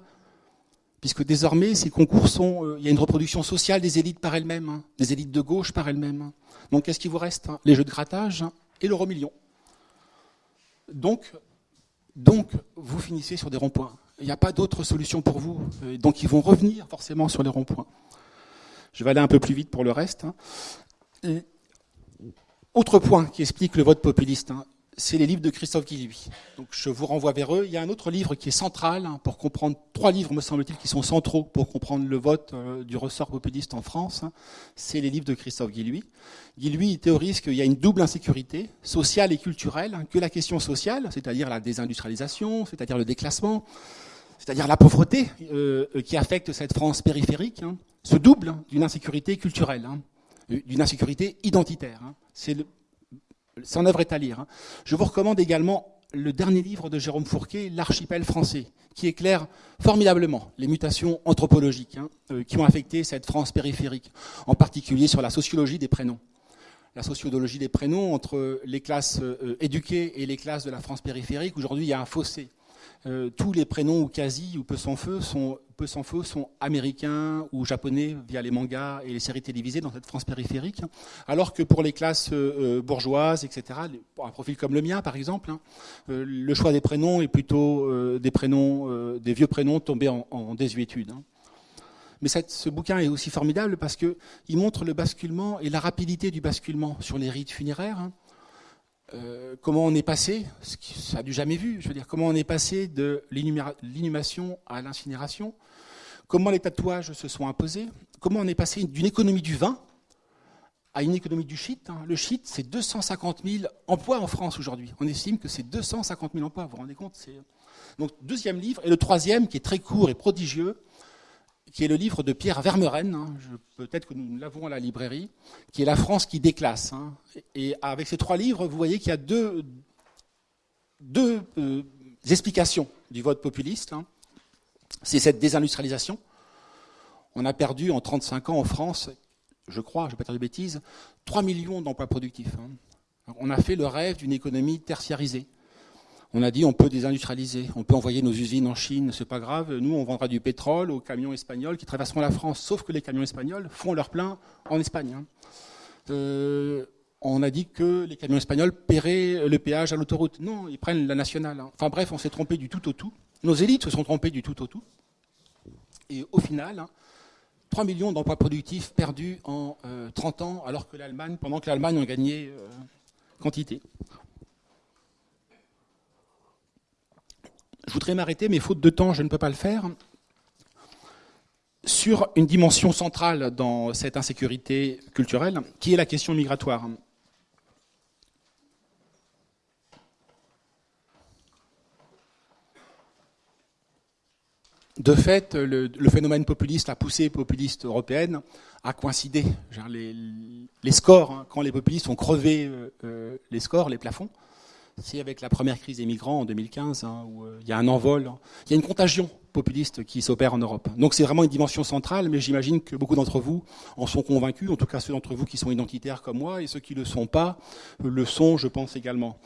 puisque désormais ces concours sont, euh, il y a une reproduction sociale des élites par elles-mêmes, hein. des élites de gauche par elles-mêmes. Donc qu'est-ce qui vous reste Les jeux de grattage et l'euro million. Donc donc, vous finissez sur des ronds-points. Il n'y a pas d'autre solution pour vous. Euh, donc, ils vont revenir forcément sur les ronds-points. Je vais aller un peu plus vite pour le reste. Hein. autre point qui explique le vote populiste. C'est les livres de Christophe Guilluy. Donc je vous renvoie vers eux. Il y a un autre livre qui est central hein, pour comprendre, trois livres me semble-t-il qui sont centraux pour comprendre le vote euh, du ressort populiste en France. Hein. C'est les livres de Christophe Guilluy. Guilluy théorise qu'il y a une double insécurité, sociale et culturelle, hein, que la question sociale, c'est-à-dire la désindustrialisation, c'est-à-dire le déclassement, c'est-à-dire la pauvreté euh, qui affecte cette France périphérique, se double d'une insécurité culturelle, d'une insécurité identitaire. C'est son œuvre est à lire. Hein. Je vous recommande également le dernier livre de Jérôme Fourquet, L'archipel français, qui éclaire formidablement les mutations anthropologiques hein, euh, qui ont affecté cette France périphérique, en particulier sur la sociologie des prénoms. La sociologie des prénoms entre les classes euh, éduquées et les classes de la France périphérique, aujourd'hui il y a un fossé. Euh, tous les prénoms ou quasi ou peu sans feu sont peu sans feu sont américains ou japonais via les mangas et les séries télévisées dans cette France périphérique, alors que pour les classes euh, euh, bourgeoises, etc., pour un profil comme le mien par exemple, hein, le choix des prénoms est plutôt des prénoms, des vieux prénoms tombés en, désuétude. Hein. Mais ce bouquin est aussi formidable parce qu'il montre le basculement et la rapidité du basculement sur les rites funéraires. Hein. Euh, comment on est passé, ça n'a du jamais vu, je veux dire, comment on est passé de l'inhumation à l'incinération, comment les tatouages se sont imposés, comment on est passé d'une économie du vin à une économie du shit. Hein? Le shit, c'est 250 000 emplois en France aujourd'hui. On estime que c'est 250 000 emplois, vous vous rendez compte Donc, deuxième livre, et le troisième, qui est très court et prodigieux, qui est le livre de Pierre Vermeren, hein, peut-être que nous l'avons à la librairie, qui est La France qui déclasse. Hein. Et avec ces trois livres, vous voyez qu'il y a deux, euh, explications du vote populiste. C'est cette désindustrialisation. On a perdu en 35 ans en France, je crois, je ne vais pas dire de bêtises, 3 millions d'emplois productifs. On a fait le rêve d'une économie tertiarisée. On a dit on peut désindustrialiser, on peut envoyer nos usines en Chine, c'est pas grave. Nous, on vendra du pétrole aux camions espagnols qui traverseront la France. Sauf que les camions espagnols font leur plein en Espagne. Hein. Euh, on a dit que les camions espagnols paieraient le péage à l'autoroute. Non, ils prennent la nationale. Hein. Enfin bref, on s'est trompé du tout au tout. Nos élites se sont trompées du tout au tout. Et au final, 3 hein, millions d'emplois productifs perdus en 30 euh, ans, alors que l'Allemagne, pendant que l'Allemagne a gagné euh, quantité. Je voudrais m'arrêter, mais faute de temps, je ne peux pas le faire, sur une dimension centrale dans cette insécurité culturelle, qui est la question migratoire. De fait, le, phénomène populiste, la poussée populiste européenne, a coïncidé. Les, scores, hein, quand les populistes ont crevé euh, euh, les scores, les plafonds, c'est avec la première crise des migrants en 2015, hein, où euh, il y a un envol, hein. il y a une contagion populiste qui s'opère en Europe. Donc c'est vraiment une dimension centrale, mais j'imagine que beaucoup d'entre vous en sont convaincus, en tout cas ceux d'entre vous qui sont identitaires comme moi, et ceux qui ne le sont pas le sont, je pense également.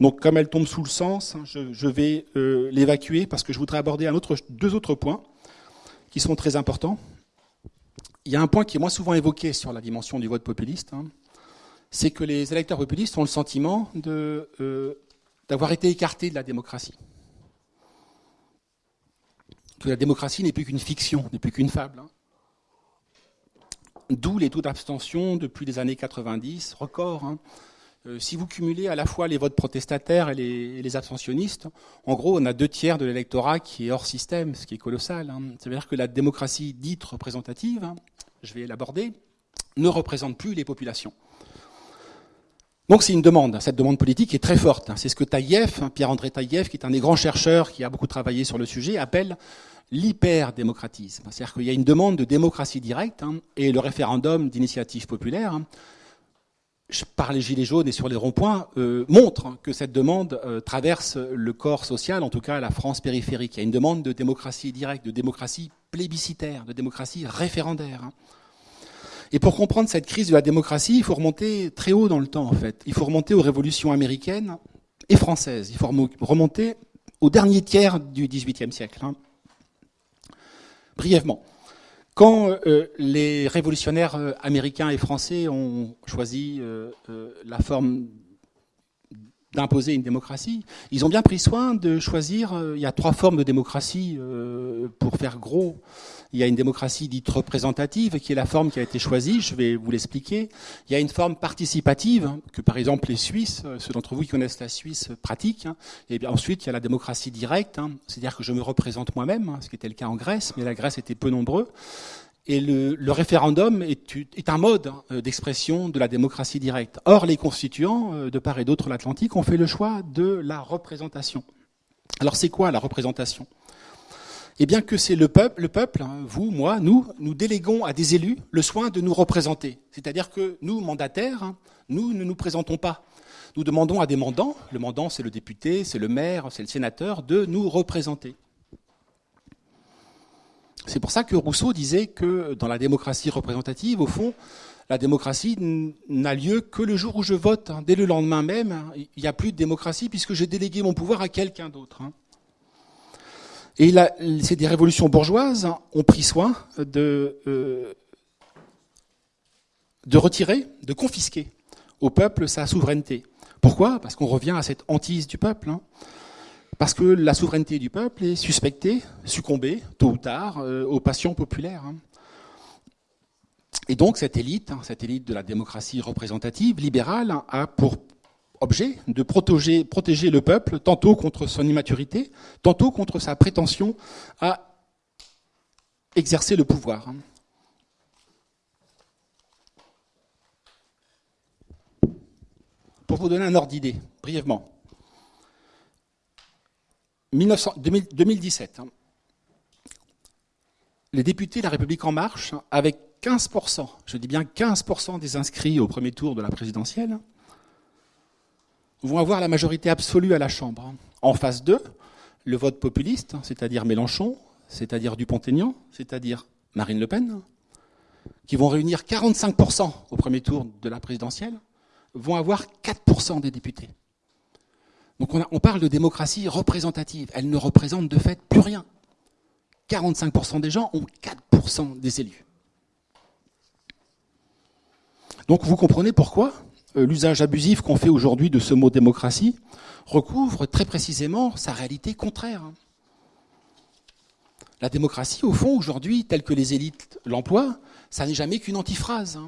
Donc comme elle tombe sous le sens, hein, je, vais euh, l'évacuer parce que je voudrais aborder deux autres points qui sont très importants. Il y a un point qui est moins souvent évoqué sur la dimension du vote populiste c'est que les électeurs populistes ont le sentiment euh, d'avoir été écartés de la démocratie. La démocratie n'est plus qu'une fiction, n'est plus qu'une fable. Hein. D'où les taux d'abstention depuis les années 90, record. Hein. Euh, si vous cumulez à la fois les votes protestataires et les, abstentionnistes, en gros, on a deux tiers de l'électorat qui est hors système, ce qui est colossal. Hein. Ça veut dire que la démocratie dite représentative, je vais l'aborder, ne représente plus les populations. Donc c'est une demande, cette demande politique est très forte. C'est ce que hein, Pierre-André Taïev, qui est un des grands chercheurs qui a beaucoup travaillé sur le sujet, appelle l'hyper-démocratisme. C'est-à-dire qu'il y a une demande de démocratie directe hein, et le référendum d'initiative populaire, hein, par les gilets jaunes et sur les ronds-points, euh, montre que cette demande euh, traverse le corps social, en tout cas la France périphérique. Il y a une demande de démocratie directe, de démocratie plébiscitaire, de démocratie référendaire. Et pour comprendre cette crise de la démocratie, il faut remonter très haut dans le temps, en fait. Il faut remonter aux révolutions américaines et françaises. Il faut remonter au dernier tiers du XVIIIe siècle. Hein. Brièvement. Quand euh, les révolutionnaires euh, américains et français ont choisi euh, la forme d'imposer une démocratie, ils ont bien pris soin de choisir, il y a trois formes de démocratie pour faire gros, il y a une démocratie dite représentative, qui est la forme qui a été choisie, je vais vous l'expliquer. Il y a une forme participative, hein, que par exemple les Suisses, euh, ceux d'entre vous qui connaissent la Suisse, euh, pratiquent. Hein. Et bien ensuite, il y a la démocratie directe, hein. c'est-à-dire que je me représente moi-même, ce qui était le cas en Grèce, mais la Grèce était peu nombreux. Et le, référendum est, est, un mode euh, d'expression de la démocratie directe. Or, les constituants, de part et d'autre l'Atlantique, ont fait le choix de la représentation. Alors, c'est quoi la représentation? Eh bien que c'est le peuple, le peuple, hein, vous, moi, nous, nous déléguons à des élus le soin de nous représenter. C'est-à-dire que nous, mandataires, hein, nous ne nous présentons pas. Nous demandons à des mandants, le mandant c'est le député, c'est le maire, c'est le sénateur, de nous représenter. C'est pour ça que Rousseau disait que dans la démocratie représentative, au fond, la démocratie n'a lieu que le jour où je vote. Hein. Dès le lendemain même, il n'y a plus de démocratie puisque j'ai délégué mon pouvoir à quelqu'un d'autre. Hein. Et c'est des révolutions bourgeoises ont pris soin de, euh, retirer, de confisquer au peuple sa souveraineté. Pourquoi? Parce qu'on revient à cette hantise du peuple. Parce que la souveraineté du peuple est suspectée, succombée, tôt ou tard, euh, aux passions populaires. Et donc cette élite, hein, cette élite de la démocratie représentative, libérale, a pour de protéger, protéger le peuple, tantôt contre son immaturité, tantôt contre sa prétention à exercer le pouvoir. Pour vous donner un ordre d'idée, brièvement. 2017, les députés de la République en marche, avec 15%, je dis bien 15% des inscrits au premier tour de la présidentielle, vont avoir la majorité absolue à la Chambre. En face d'eux, le vote populiste, c'est-à-dire Mélenchon, c'est-à-dire Dupont-Aignan, c'est-à-dire Marine Le Pen, qui vont réunir 45% au premier tour de la présidentielle, vont avoir 4% des députés. Donc on, on, parle de démocratie représentative. Elle ne représente de fait plus rien. 45% des gens ont 4% des élus. Donc vous comprenez pourquoi l'usage abusif qu'on fait aujourd'hui de ce mot démocratie recouvre très précisément sa réalité contraire. La démocratie, au fond, aujourd'hui, telle que les élites l'emploient, ça n'est jamais qu'une antiphrase.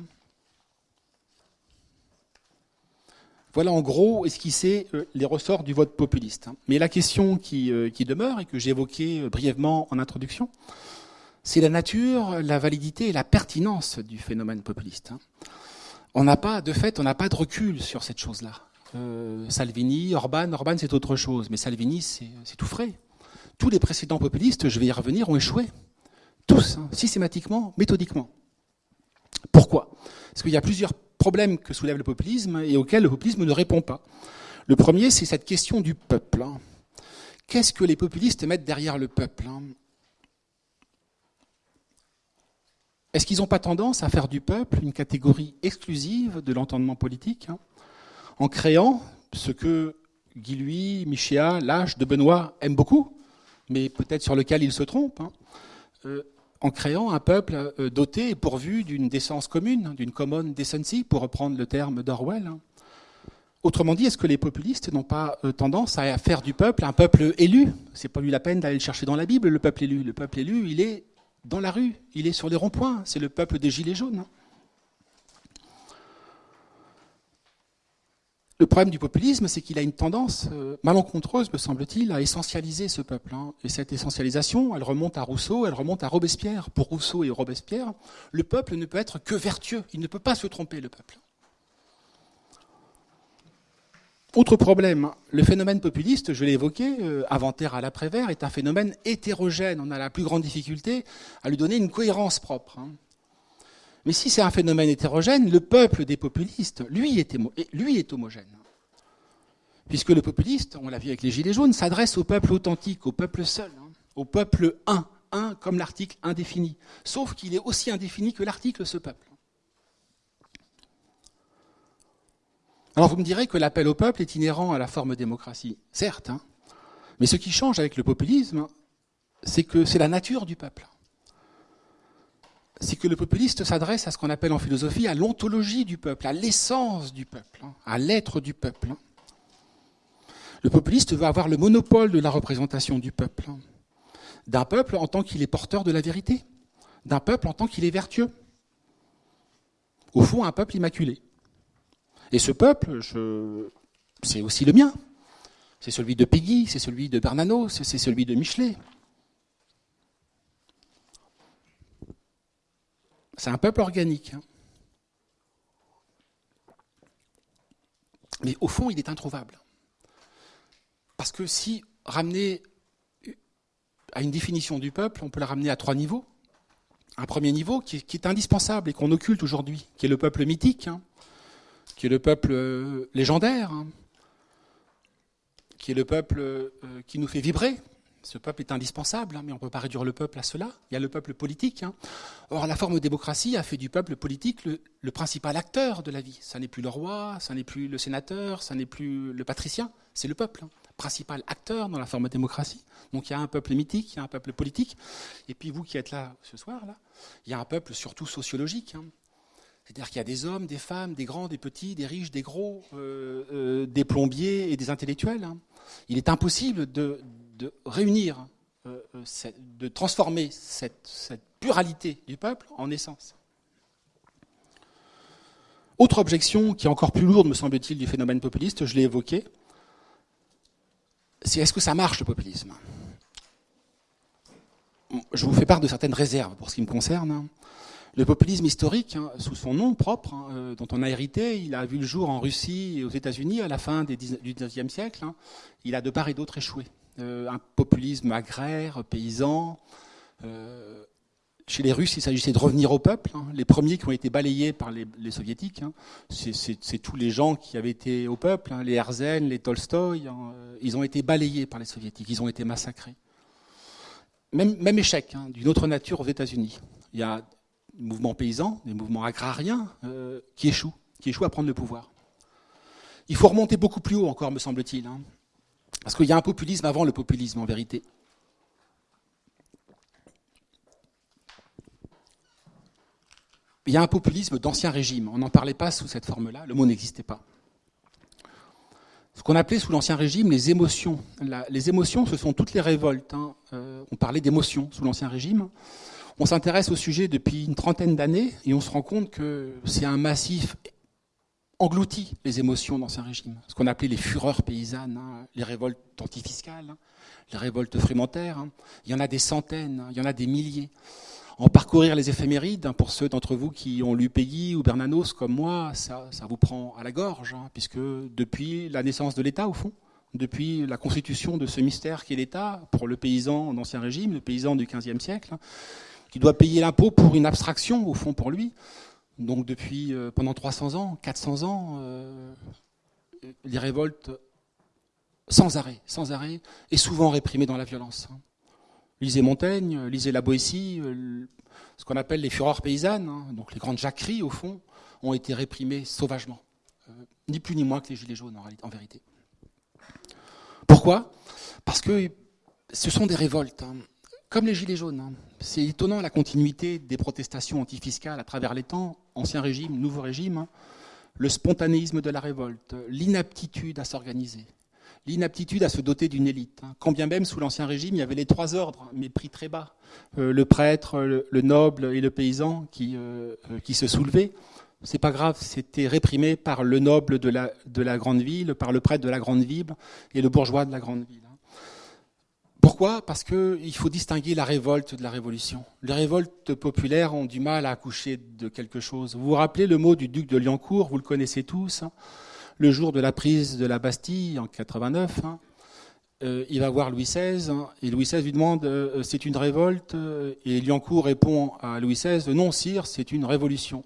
Voilà en gros esquissé euh, les ressorts du vote populiste. Mais la question qui, euh, qui demeure et que j'ai évoquée brièvement en introduction, c'est la nature, la validité et la pertinence du phénomène populiste on n'a pas, de fait, on n'a pas de recul sur cette chose-là. Euh, Salvini, Orban, Orban c'est autre chose, mais Salvini c'est tout frais. Tous les précédents populistes, je vais y revenir, ont échoué. Tous, hein, systématiquement, méthodiquement. Pourquoi? Parce qu'il y a plusieurs problèmes que soulève le populisme et auxquels le populisme ne répond pas. Le premier, c'est cette question du peuple. Hein. Qu'est-ce que les populistes mettent derrière le peuple hein Est-ce qu'ils n'ont pas tendance à faire du peuple une catégorie exclusive de l'entendement politique, hein, en créant ce que Guy Louis, Michéa, Lâche, de Benoît aiment beaucoup, mais peut-être sur lequel ils se trompent, hein, euh, en créant un peuple euh, doté et pourvu d'une décence commune, d'une common decency, pour reprendre le terme d'Orwell. Hein. Autrement dit, est-ce que les populistes n'ont pas euh, tendance à faire du peuple un peuple élu? C'est pas lui la peine d'aller le chercher dans la Bible, le peuple élu. Le peuple élu, il est dans la rue, il est sur les ronds-points, c'est le peuple des Gilets jaunes. Le problème du populisme, c'est qu'il a une tendance euh, malencontreuse, me semble-t-il, à essentialiser ce peuple. Hein. Et cette essentialisation, elle remonte à Rousseau, elle remonte à Robespierre. Pour Rousseau et Robespierre, le peuple ne peut être que vertueux, il ne peut pas se tromper, le peuple. Autre problème, le phénomène populiste, je l'ai évoqué, euh, inventaire à l'après-vert, est un phénomène hétérogène. On a la plus grande difficulté à lui donner une cohérence propre. Hein. Mais si c'est un phénomène hétérogène, le peuple des populistes, lui est, homogène. Puisque le populiste, on l'a vu avec les Gilets jaunes, s'adresse au peuple authentique, au peuple seul, hein, au peuple un, un comme l'article indéfini. Sauf qu'il est aussi indéfini que l'article ce peuple. Alors vous me direz que l'appel au peuple est inhérent à la forme démocratie. Certes, hein. mais ce qui change avec le populisme, c'est que c'est la nature du peuple. C'est que le populiste s'adresse à ce qu'on appelle en philosophie à l'ontologie du peuple, à l'essence du peuple, hein, à l'être du peuple. Hein. Le populiste veut avoir le monopole de la représentation du peuple, d'un peuple en tant qu'il est porteur de la vérité, d'un peuple en tant qu'il est vertueux. Au fond, un peuple immaculé. Et ce peuple, c'est aussi le mien. C'est celui de Peggy, c'est celui de Bernanos, c'est celui de Michelet. C'est un peuple organique. Hein. Mais au fond, il est introuvable. Parce que si ramener à une définition du peuple, on peut la ramener à trois niveaux. Un premier niveau qui est, indispensable et qu'on occulte aujourd'hui, qui est le peuple mythique, hein qui est le peuple euh, légendaire, hein, qui est le peuple euh, qui nous fait vibrer. Ce peuple est indispensable, hein, mais on ne peut pas réduire le peuple à cela. Il y a le peuple politique. Hein. Or, la forme de démocratie a fait du peuple politique le, principal acteur de la vie. Ça n'est plus le roi, ça n'est plus le sénateur, ça n'est plus le patricien, c'est le peuple, principal acteur dans la forme de démocratie. Donc il y a un peuple mythique, il y a un peuple politique. Et puis vous qui êtes là ce soir, là, il y a un peuple surtout sociologique. C'est-à-dire qu'il y a des hommes, des femmes, des grands, des petits, des riches, des gros, euh, euh, des plombiers et des intellectuels. Hein. Il est impossible de, réunir, euh, de transformer cette, pluralité du peuple en essence. Autre objection qui est encore plus lourde, me semble-t-il, du phénomène populiste, je l'ai évoqué, c'est est-ce que ça marche le populisme? Je vous fais part de certaines réserves pour ce qui me concerne. Le populisme historique, hein, sous son nom propre, hein, euh, dont on a hérité, il a vu le jour en Russie et aux États-Unis à la fin du XIXe siècle. Hein. Il a de part et d'autre échoué. Euh, un populisme agraire, paysan. Euh, chez les Russes, il s'agissait de revenir au peuple. Les premiers qui ont été balayés par les, soviétiques, c'est tous les gens qui avaient été au peuple, les Herzen, les Tolstoï, ils ont été balayés par les soviétiques, ils ont été massacrés. Même, même échec d'une autre nature aux États-Unis. Il y a mouvements paysans, des mouvements agrariens euh, qui échouent, qui échouent à prendre le pouvoir. Il faut remonter beaucoup plus haut encore, me semble-t-il, hein. parce qu'il y a un populisme avant le populisme, en vérité. Il y a un populisme d'ancien régime. On n'en parlait pas sous cette forme-là, le mot n'existait pas. Ce qu'on appelait sous l'Ancien Régime les émotions. les émotions, ce sont toutes les révoltes. Hein. Euh, on parlait d'émotions sous l'Ancien Régime. On s'intéresse au sujet depuis une trentaine d'années et on se rend compte que c'est un massif englouti, les émotions d'Ancien Régime. Ce qu'on appelait les fureurs paysannes, hein, les révoltes antifiscales, hein, les révoltes frémentaires. Hein. Il y en a des centaines, il y en a des milliers. En parcourir les éphémérides, pour ceux d'entre vous qui ont lu Peggy ou Bernanos comme moi, ça, ça vous prend à la gorge, puisque depuis la naissance de l'État, au fond, depuis la constitution de ce mystère qui est l'État, pour le paysan d'Ancien Régime, le paysan du XVe siècle, qui doit payer l'impôt pour une abstraction, au fond, pour lui. Donc depuis euh, pendant 300 ans, 400 ans, euh, les révoltes sans arrêt, sans arrêt, et souvent réprimées dans la violence. Lisez Montaigne, lisez la Boétie, euh, ce qu'on appelle les fureurs paysannes, hein, donc les grandes jacqueries, au fond, ont été réprimées sauvagement. ni plus ni moins que les Gilets jaunes, en, en vérité. Pourquoi? Parce que ce sont des révoltes. Hein. Comme les Gilets jaunes. Hein. C'est étonnant la continuité des protestations antifiscales à travers les temps, ancien régime, nouveau régime, hein. le spontanéisme de la révolte, l'inaptitude à s'organiser, l'inaptitude à se doter d'une élite. Hein. Quand bien même sous l'ancien régime, il y avait les trois ordres, mais pris très bas. Euh, le prêtre, le, noble et le paysan qui, euh, euh, qui se soulevaient. C'est pas grave, c'était réprimé par le noble de la grande ville, par le prêtre de la grande ville et le bourgeois de la grande ville. Pourquoi? Parce qu'il faut distinguer la révolte de la révolution. Les révoltes populaires ont du mal à accoucher de quelque chose. Vous vous rappelez le mot du duc de Liancourt, vous le connaissez tous, hein. le jour de la prise de la Bastille en 89. Hein. Euh, il va voir Louis XVI hein, et Louis XVI lui demande euh, c'est une révolte? Et Liancourt répond à Louis XVI non sire c'est une révolution.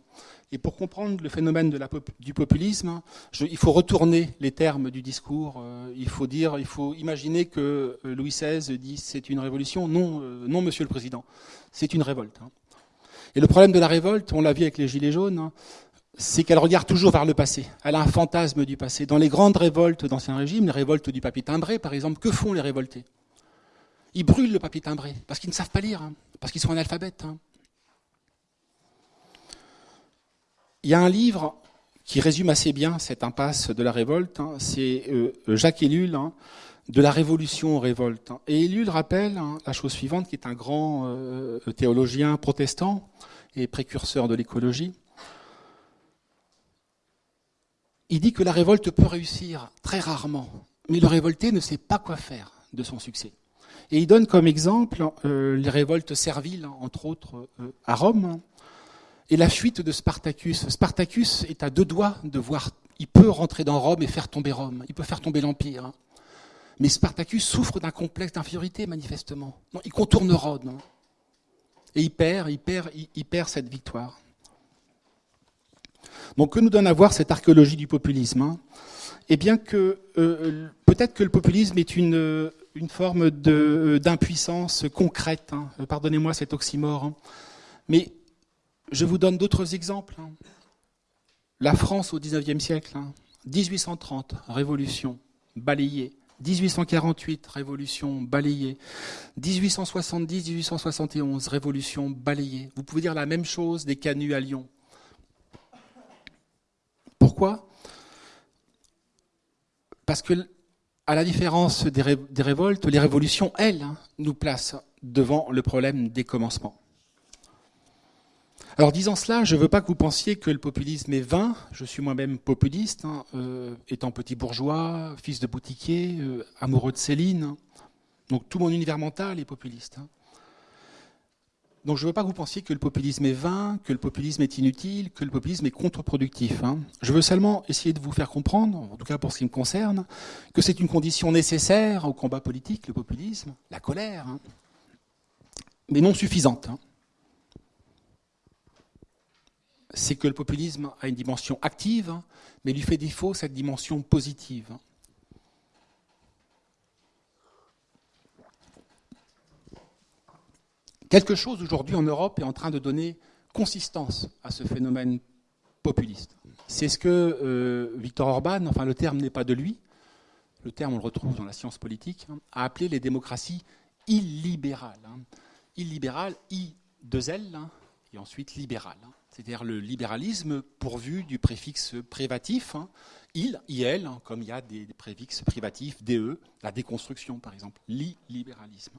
Et pour comprendre le phénomène du populisme, il faut retourner les termes du discours. Euh, il faut dire, il faut imaginer que euh, Louis XVI dit c'est une révolution. Non, euh, non, Monsieur le Président, c'est une révolte. Hein. Et le problème de la révolte, on l'a vu avec les Gilets jaunes, hein, c'est qu'elle regarde toujours vers le passé. Elle a un fantasme du passé. Dans les grandes révoltes d'Ancien Régime, les révoltes du papier timbré, par exemple, que font les révoltés? Ils brûlent le papier timbré parce qu'ils ne savent pas lire, hein, parce qu'ils sont analphabètes. Il y a un livre qui résume assez bien cette impasse de la révolte, hein. c'est euh, Jacques Ellul, hein, de la révolution aux révoltes. Et Ellul rappelle hein, la chose suivante, qui est un grand euh, théologien protestant et précurseur de l'écologie. Il dit que la révolte peut réussir très rarement, mais le révolté ne sait pas quoi faire de son succès. Et il donne comme exemple euh, les révoltes serviles, entre autres à Rome, et la fuite de Spartacus. Spartacus est à deux doigts de voir, il peut rentrer dans Rome et faire tomber Rome, il peut faire tomber l'Empire. Hein. Mais Spartacus souffre d'un complexe d'infériorité, manifestement. Il contourne Rome. Hein. Et il perd, il perd, il, perd cette victoire. Donc que nous donne à voir cette archéologie du populisme hein? Eh bien que euh, peut-être que le populisme est une, une forme d'impuissance concrète. Pardonnez-moi cet oxymore. Mais je vous donne d'autres exemples. Hein. La France au XIXe siècle, 1830, révolution, balayée. 1848, révolution balayée. 1870, 1871, révolution balayée. Vous pouvez dire la même chose des canuts à Lyon. Pourquoi? Parce que, à la différence des, révoltes, les révolutions, elles, hein, nous placent devant le problème des commencements. Alors disant cela, je ne veux pas que vous pensiez que le populisme est vain. Je suis moi-même populiste, hein, euh, étant petit bourgeois, fils de boutiquier, euh, amoureux de Céline. Donc tout mon univers mental est populiste. Hein. Donc je ne veux pas que vous pensiez que le populisme est vain, que le populisme est inutile, que le populisme est contre-productif. Hein. Je veux seulement essayer de vous faire comprendre, en tout cas pour ce qui me concerne, que c'est une condition nécessaire au combat politique, le populisme, la colère, mais non suffisante. C'est que le populisme a une dimension active, mais lui fait défaut cette dimension positive. Quelque chose aujourd'hui en Europe est en train de donner consistance à ce phénomène populiste. C'est ce que euh, Victor Orban, enfin le terme n'est pas de lui, le terme on le retrouve dans la science politique, hein, a appelé les démocraties illibérales. Hein. Illibérales, I, deux L, hein, et ensuite libérales c'est-à-dire le libéralisme pourvu du préfixe privatif, hein, il, il, hein, comme il y a des préfixes privatifs, DE, la déconstruction par exemple, l'illibéralisme.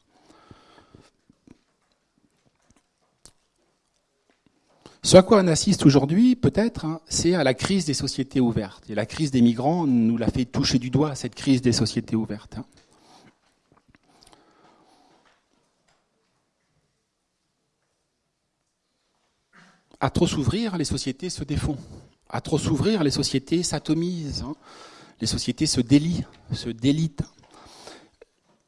Ce à quoi on assiste aujourd'hui, peut-être, hein, c'est à la crise des sociétés ouvertes. Et la crise des migrants nous l'a fait toucher du doigt, cette crise des sociétés ouvertes. À trop s'ouvrir, les sociétés se défont. À trop s'ouvrir, les sociétés s'atomisent. Hein. Les sociétés se délient, se délitent.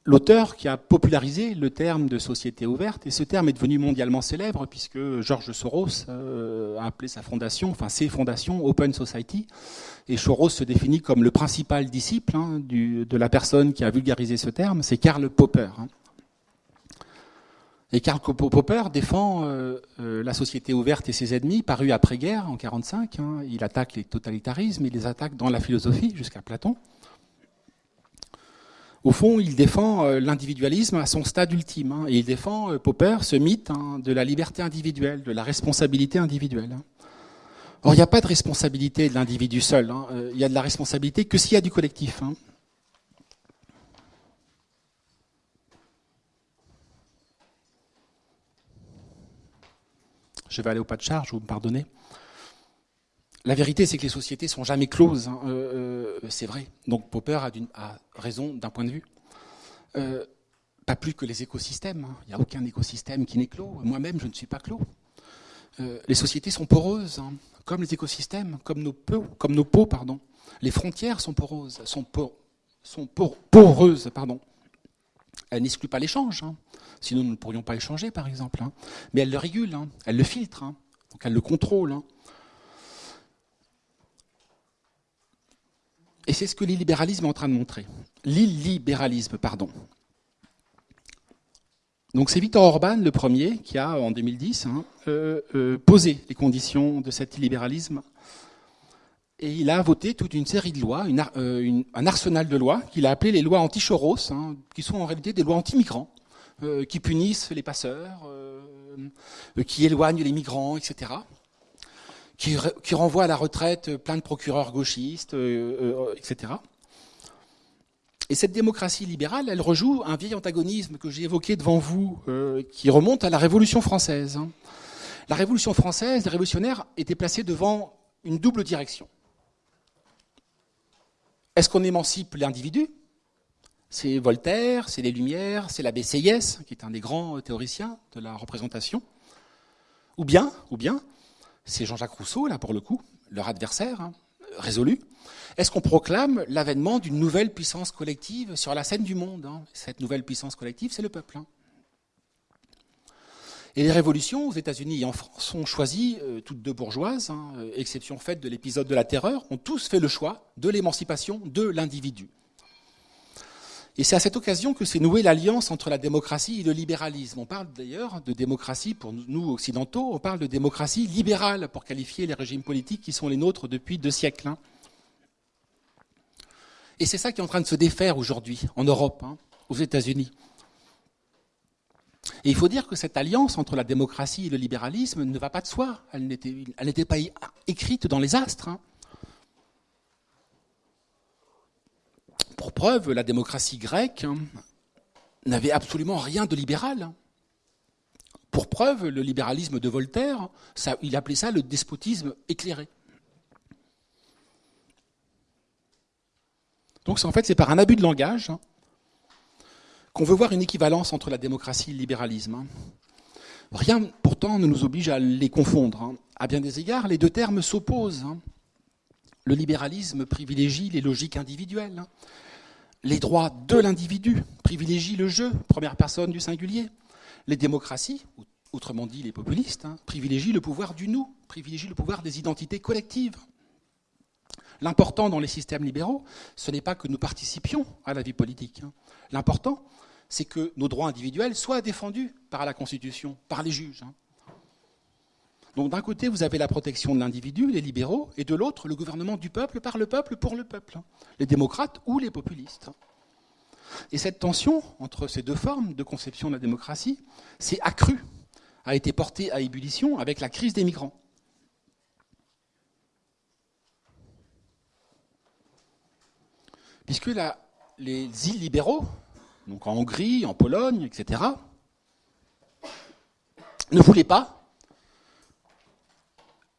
L'auteur qui a popularisé le terme de société ouverte, et ce terme est devenu mondialement célèbre puisque George Soros euh, a appelé sa fondation, enfin ses fondations, Open Society, et Soros se définit comme le principal disciple hein, de la personne qui a vulgarisé ce terme, c'est Karl Popper. Hein. Et Karl Popper défend euh, euh, la société ouverte et ses ennemis, paru après-guerre, en 1945. Hein. Il attaque les totalitarismes, il les attaque dans la philosophie, jusqu'à Platon. Au fond, il défend euh, l'individualisme à son stade ultime. Hein. et il défend, Popper, ce mythe hein, de la liberté individuelle, de la responsabilité individuelle. Or, il n'y a pas de responsabilité de l'individu seul. il y a de la responsabilité que s'il y a du collectif. Je vais aller au pas de charge, vous me pardonnez. La vérité, c'est que les sociétés sont jamais closes. Hein. Euh, euh, c'est vrai. Donc Popper a, raison d'un point de vue. Euh, pas plus que les écosystèmes. Hein. Il n'y a aucun écosystème qui n'est clos. Moi-même, je ne suis pas clos. les sociétés sont poreuses, hein. comme les écosystèmes, comme nos peaux, comme nos peaux, pardon. Les frontières sont poreuses, sont, sont poreuses, pardon. Elles n'excluent pas l'échange. Sinon, nous ne pourrions pas échanger, par exemple. Hein. Mais elle le régule, hein. elle le filtre, hein. donc elle le contrôle. Et c'est ce que l'illibéralisme est en train de montrer. L'illibéralisme, pardon. Donc c'est Victor Orban, le premier, qui a, en 2010, euh, euh, posé les conditions de cet illibéralisme. Et il a voté toute une série de lois, euh, un arsenal de lois, qu'il a appelé les lois anti-choros, qui sont en réalité des lois anti-migrants. Euh, qui punissent les passeurs, euh, qui éloignent les migrants, etc. Qui, qui, renvoient à la retraite plein de procureurs gauchistes, etc. Et cette démocratie libérale, elle rejoue un vieil antagonisme que j'ai évoqué devant vous, qui remonte à la Révolution française. La Révolution française, les révolutionnaires étaient placés devant une double direction. Est-ce qu'on émancipe l'individu? C'est Voltaire, c'est les Lumières, c'est l'abbé Seyès, qui est un des grands théoriciens de la représentation. Ou bien, ou bien, c'est Jean-Jacques Rousseau, là pour le coup, leur adversaire, hein, résolu. Est-ce qu'on proclame l'avènement d'une nouvelle puissance collective sur la scène du monde hein? Cette nouvelle puissance collective, c'est le peuple. Hein. Et les révolutions aux États-Unis et en France ont choisi, euh, toutes deux bourgeoises, hein, euh, exception faite de l'épisode de la terreur, ont tous fait le choix de l'émancipation de l'individu. Et c'est à cette occasion que s'est nouée l'alliance entre la démocratie et le libéralisme. On parle d'ailleurs de démocratie, pour nous occidentaux, on parle de démocratie libérale pour qualifier les régimes politiques qui sont les nôtres depuis deux siècles. Hein. Et c'est ça qui est en train de se défaire aujourd'hui en Europe, hein, aux États-Unis. Et il faut dire que cette alliance entre la démocratie et le libéralisme ne va pas de soi. Elle n'était pas écrite dans les astres. Hein. Pour preuve, la démocratie grecque hein, n'avait absolument rien de libéral. Pour preuve, le libéralisme de Voltaire, il appelait ça le despotisme éclairé. Donc en fait, c'est par un abus de langage hein, qu'on veut voir une équivalence entre la démocratie et le libéralisme. Rien pourtant ne nous oblige à les confondre. À bien des égards, les deux termes s'opposent. Le libéralisme privilégie les logiques individuelles. Les droits de l'individu privilégient le jeu, première personne du singulier. Les démocraties, autrement dit les populistes, hein, privilégient le pouvoir du nous, privilégient le pouvoir des identités collectives. L'important dans les systèmes libéraux, ce n'est pas que nous participions à la vie politique. Hein. L'important, c'est que nos droits individuels soient défendus par la Constitution, par les juges. Hein. Donc d'un côté, vous avez la protection de l'individu, les libéraux, et de l'autre, le gouvernement du peuple, par le peuple, pour le peuple, hein. les démocrates ou les populistes. Et cette tension entre ces deux formes de conception de la démocratie s'est accrue, a été portée à ébullition avec la crise des migrants. Puisque les îles libéraux, donc en Hongrie, en Pologne, etc., ne voulaient pas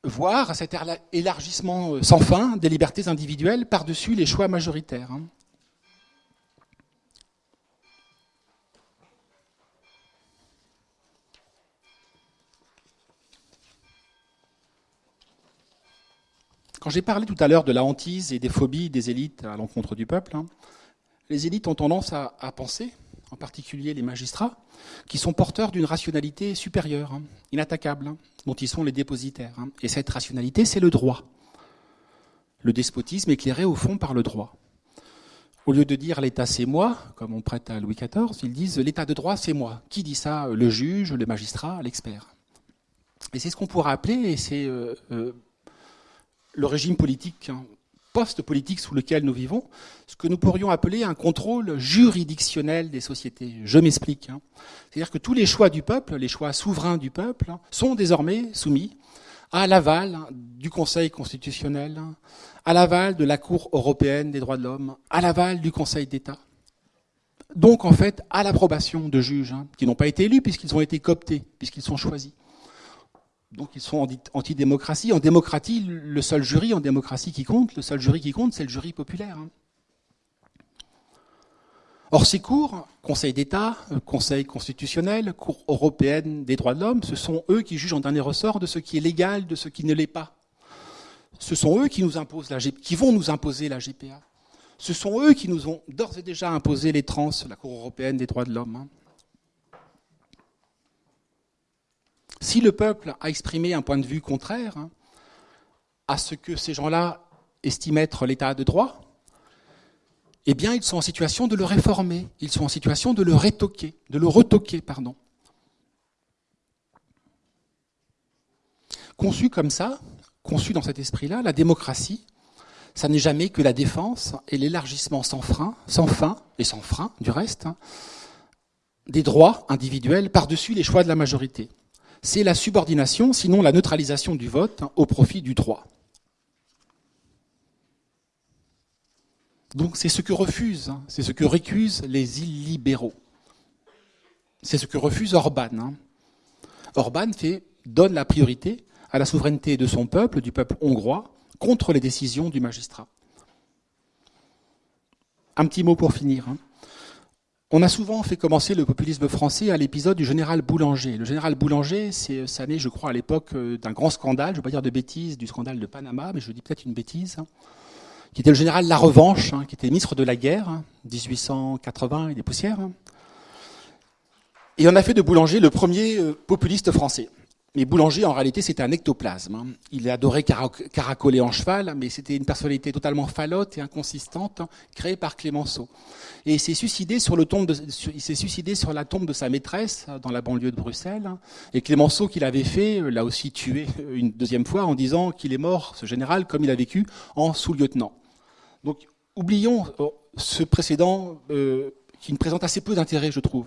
voir cet élargissement euh, sans fin des libertés individuelles par-dessus les choix majoritaires. Hein. Quand j'ai parlé tout à l'heure de la hantise et des phobies des élites à l'encontre du peuple, hein, les élites ont tendance à, penser, en particulier les magistrats, qui sont porteurs d'une rationalité supérieure, hein, inattaquable, hein, dont ils sont les dépositaires. Hein. Et cette rationalité, c'est le droit. Le despotisme éclairé au fond par le droit. Au lieu de dire l'État c'est moi, comme on prête à Louis XIV, ils disent l'État de droit c'est moi. Qui dit ça? Le juge, le magistrat, l'expert. Et c'est ce qu'on pourrait appeler, et c'est euh, euh, le régime politique post-politique sous lequel nous vivons, ce que nous pourrions appeler un contrôle juridictionnel des sociétés. Je m'explique. Hein. C'est-à-dire que tous les choix du peuple, les choix souverains du peuple, sont désormais soumis à l'aval du Conseil constitutionnel, à l'aval de la Cour européenne des droits de l'homme, à l'aval du Conseil d'État. Donc en fait à l'approbation de juges hein, qui n'ont pas été élus puisqu'ils ont été cooptés, puisqu'ils sont choisis. Donc ils sont anti-démocratie. En démocratie, le seul jury en démocratie qui compte, le seul jury qui compte, c'est le jury populaire. Hein. Or ces cours, Conseil d'État, euh, Conseil constitutionnel, Cour européenne des droits de l'homme, ce sont eux qui jugent en dernier ressort de ce qui est légal, de ce qui ne l'est pas. Ce sont eux qui nous imposent la qui vont nous imposer la GPA. Ce sont eux qui nous ont d'ores et déjà imposé les trans, la Cour européenne des droits de l'homme. Hein. Si le peuple a exprimé un point de vue contraire hein, à ce que ces gens-là estiment être l'état de droit, eh bien, ils sont en situation de le réformer, ils sont en situation de le rétoquer, de le retoquer, pardon. Conçu comme ça, conçu dans cet esprit-là, la démocratie, ça n'est jamais que la défense et l'élargissement sans frein, sans fin et sans frein du reste, hein, des droits individuels par-dessus les choix de la majorité c'est la subordination, sinon la neutralisation du vote hein, au profit du droit. Donc c'est ce que refusent, hein, c'est ce que récusent les illibéraux. C'est ce que refuse Orban. Hein. Orban fait, donne la priorité à la souveraineté de son peuple, du peuple hongrois, contre les décisions du magistrat. Un petit mot pour finir. On a souvent fait commencer le populisme français à l'épisode du général Boulanger. Le général Boulanger, c'est, ça naît, je crois, à l'époque euh, d'un grand scandale, je ne veux pas dire de bêtises, du scandale de Panama, mais je dis peut-être une bêtise, hein, qui était le général La Revanche, hein, qui était ministre de la guerre, 1880 hein, et des poussières. Et on a fait de Boulanger le premier euh, populiste français. Mais Boulanger, en réalité, c'était un ectoplasme. Hein. Il adorait caracoler en cheval, mais c'était une personnalité totalement falote et inconsistante, créée par Clémenceau. Et il s'est suicidé sur, le tombe de, il s'est suicidé sur la tombe de sa maîtresse dans la banlieue de Bruxelles. Et Clémenceau, qui l'avait fait, l'a aussi tué une deuxième fois en disant qu'il est mort, ce général, comme il a vécu, en sous-lieutenant. Donc, oublions euh, ce précédent euh, qui nous présente assez peu d'intérêt, je trouve.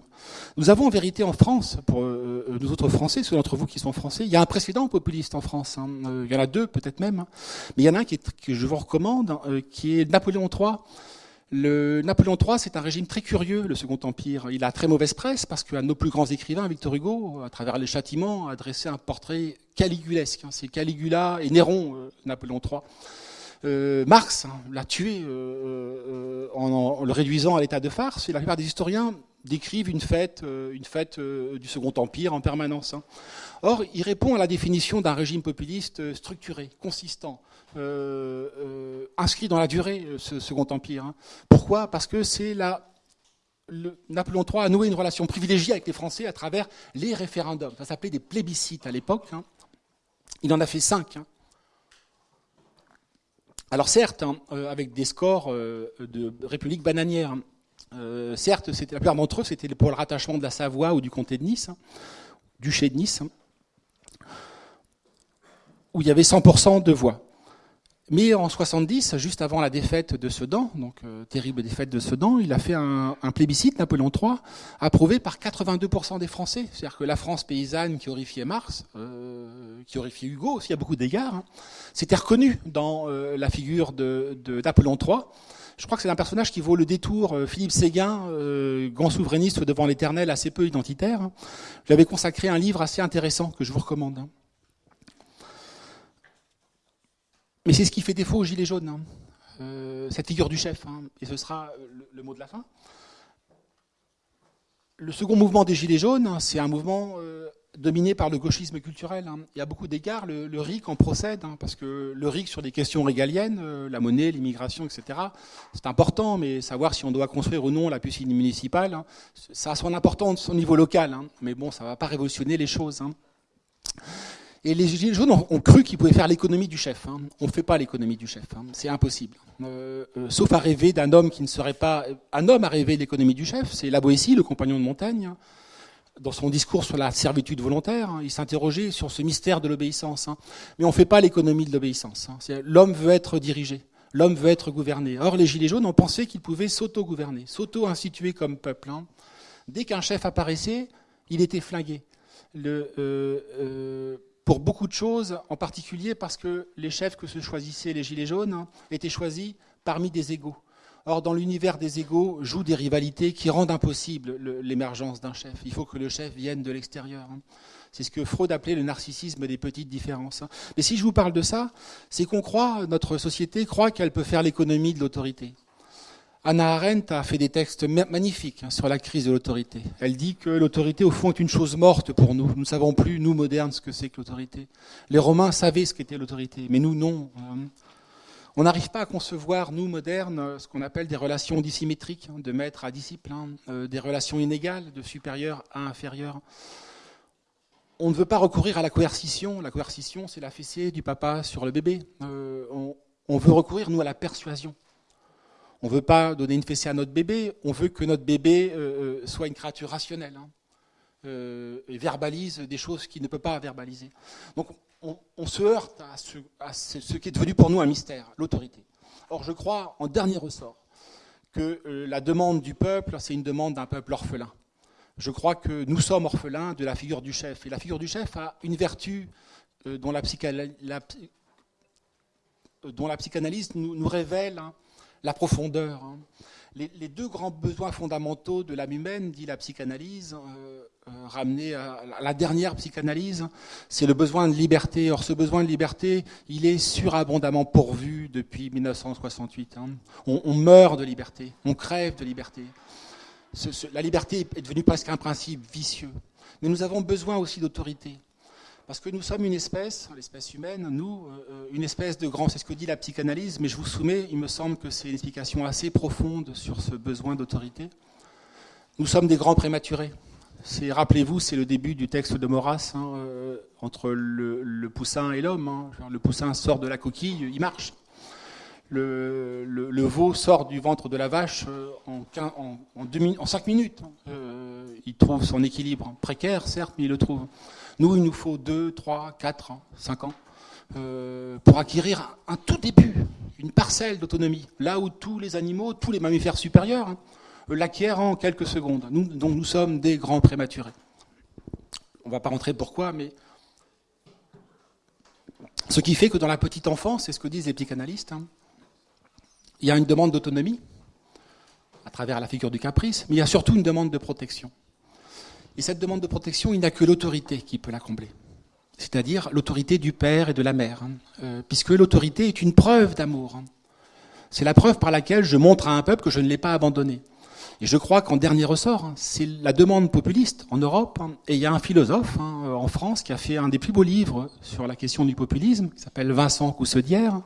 Nous avons en vérité en France, pour euh, euh, nous autres Français, ceux d'entre vous qui sont Français, il y a un précédent populiste en France. Hein. Euh, il y en a deux, peut-être même. Hein. Mais il y en a un que je vous recommande, hein, qui est Napoléon III. Le Napoléon III, c'est un régime très curieux, le Second Empire. Il a très mauvaise presse parce qu'un de nos plus grands écrivains, Victor Hugo, à travers les châtiments, a dressé un portrait caligulesque. C'est Caligula et Néron, Napoléon III. Euh, Marx hein, l'a tué euh, euh, en, le réduisant à l'état de farce. Et la plupart des historiens décrivent une fête, du Second Empire en permanence. Hein. Or, il répond à la définition d'un régime populiste structuré, consistant, inscrit dans la durée, ce Second Empire. Hein. Pourquoi? Parce que c'est la Napoléon III a noué une relation privilégiée avec les Français à travers les référendums. Ça s'appelait des plébiscites à l'époque. Il en a fait cinq. Alors certes, hein, euh, avec des scores euh, de République bananière, hein. euh, certes, la plupart d'entre eux, c'était pour le rattachement de la Savoie ou du comté de Nice, hein, du duché de Nice, où il y avait 100% de voix. Mais en 70, juste avant la défaite de Sedan, donc euh, terrible défaite de Sedan, il a fait un, plébiscite, Napoléon III, approuvé par 82% des Français. C'est-à-dire que la France paysanne qui horrifiait Mars, euh, qui horrifiait Hugo aussi à beaucoup d'égards, hein, s'était reconnue dans euh, la figure de, Napoléon III. Je crois que c'est un personnage qui vaut le détour. Philippe Séguin, grand souverainiste devant l'éternel, assez peu identitaire, hein. j'avais consacré un livre assez intéressant que je vous recommande. Hein. Mais c'est ce qui fait défaut aux Gilets jaunes, hein. euh, cette figure du chef, hein. et ce sera le, mot de la fin. Le second mouvement des Gilets jaunes, hein, c'est un mouvement euh, dominé par le gauchisme culturel. Il y a beaucoup d'égards, le, RIC en procède, parce que le RIC sur des questions régaliennes, euh, la monnaie, l'immigration, etc., c'est important, mais savoir si on doit construire ou non la piscine municipale, ça a son importance au niveau local, mais bon, ça ne va pas révolutionner les choses. Et les Gilets jaunes ont, cru qu'ils pouvaient faire l'économie du chef. Hein. On ne fait pas l'économie du chef, hein. c'est impossible. Euh, euh, sauf à rêver d'un homme qui ne serait pas... Un homme a rêvé l'économie du chef, c'est La Boétie, le compagnon de montagne. Hein. Dans son discours sur la servitude volontaire, il s'interrogeait sur ce mystère de l'obéissance. Mais on ne fait pas l'économie de l'obéissance. L'homme veut être dirigé, l'homme veut être gouverné. Or, les Gilets jaunes ont pensé qu'ils pouvaient s'auto-gouverner, s'auto-instituer comme peuple. Dès qu'un chef apparaissait, il était flingué. Le, euh, pour beaucoup de choses, en particulier parce que les chefs que se choisissaient les Gilets jaunes hein, étaient choisis parmi des égaux. Or, dans l'univers des égaux, jouent des rivalités qui rendent impossible l'émergence d'un chef. Il faut que le chef vienne de l'extérieur. Hein. C'est ce que Freud appelait le narcissisme des petites différences. Hein. Mais si je vous parle de ça, c'est qu'on croit, notre société croit qu'elle peut faire l'économie de l'autorité. Anna Arendt a fait des textes magnifiques hein, sur la crise de l'autorité. Elle dit que l'autorité, au fond, est une chose morte pour nous. Nous ne savons plus, nous, modernes, ce que c'est que l'autorité. Les Romains savaient ce qu'était l'autorité, mais nous, non. Hein. On n'arrive pas à concevoir, nous, modernes, ce qu'on appelle des relations dissymétriques, hein, de maître à disciple, euh, des relations inégales, de supérieur à inférieur. On ne veut pas recourir à la coercition. La coercition, c'est la fessée du papa sur le bébé. Euh, on veut recourir, nous, à la persuasion. On ne veut pas donner une fessée à notre bébé, on veut que notre bébé euh, euh, soit une créature rationnelle hein, euh, et verbalise des choses qu'il ne peut pas verbaliser. Donc on, se heurte à ce, qui est devenu pour nous un mystère, l'autorité. Or je crois, en dernier ressort, que la demande du peuple, c'est une demande d'un peuple orphelin. Je crois que nous sommes orphelins de la figure du chef. Et la figure du chef a une vertu dont la, dont la psychanalyse nous, révèle hein, la profondeur. Hein. Les, deux grands besoins fondamentaux de l'âme humaine, dit la psychanalyse, euh, euh, ramené à, la dernière psychanalyse, c'est le besoin de liberté. Or, ce besoin de liberté, il est surabondamment pourvu depuis 1968. Hein. On, meurt de liberté, on crève de liberté. la liberté est devenue presque un principe vicieux. Mais nous avons besoin aussi d'autorité. Parce que nous sommes une espèce, l'espèce humaine, nous, euh, une espèce de grand, c'est ce que dit la psychanalyse, mais je vous soumets, il me semble que c'est une explication assez profonde sur ce besoin d'autorité. Nous sommes des grands prématurés. Rappelez-vous, c'est le début du texte de Maurras, hein, euh, entre le, poussin et l'homme. Hein. Le poussin sort de la coquille, il marche. Le, veau sort du ventre de la vache euh, en, en, en, 5 minutes. Hein. il trouve son équilibre précaire, certes, mais il le trouve. Nous, il nous faut 2, 3, 4, 5 ans pour acquérir un tout début, une parcelle d'autonomie, là où tous les animaux, tous les mammifères supérieurs l'acquiert en quelques secondes. Nous, donc nous sommes des grands prématurés. On ne va pas rentrer pourquoi, mais ce qui fait que dans la petite enfance, c'est ce que disent les psychanalystes, hein, il y a une demande d'autonomie à travers la figure du caprice, mais il y a surtout une demande de protection. Et cette demande de protection, il n'y a que l'autorité qui peut la combler. C'est-à-dire l'autorité du père et de la mère, hein. euh, puisque l'autorité est une preuve d'amour. Hein. C'est la preuve par laquelle je montre à un peuple que je ne l'ai pas abandonné. Et je crois qu'en dernier ressort, hein, c'est la demande populiste en Europe. Et il y a un philosophe hein, en France qui a fait un des plus beaux livres sur la question du populisme, qui s'appelle Vincent Coussedière,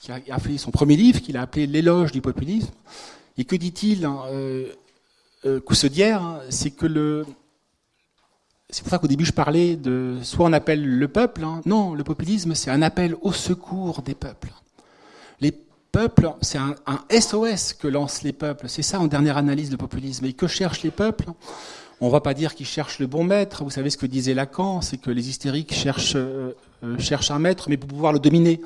qui a fait son premier livre qu'il a appelé L'éloge du populisme. Et que dit-il euh, euh, C'est que le... C'est pour ça qu'au début je parlais de soit on appelle le peuple, non, le populisme c'est un appel au secours des peuples. Les peuple, c'est un, SOS que lancent les peuples. C'est ça en dernière analyse le populisme. Et que cherchent les peuples? On ne va pas dire qu'ils cherchent le bon maître. Vous savez ce que disait Lacan, c'est que les hystériques cherchent, euh, euh, cherchent un maître, mais pour pouvoir le dominer.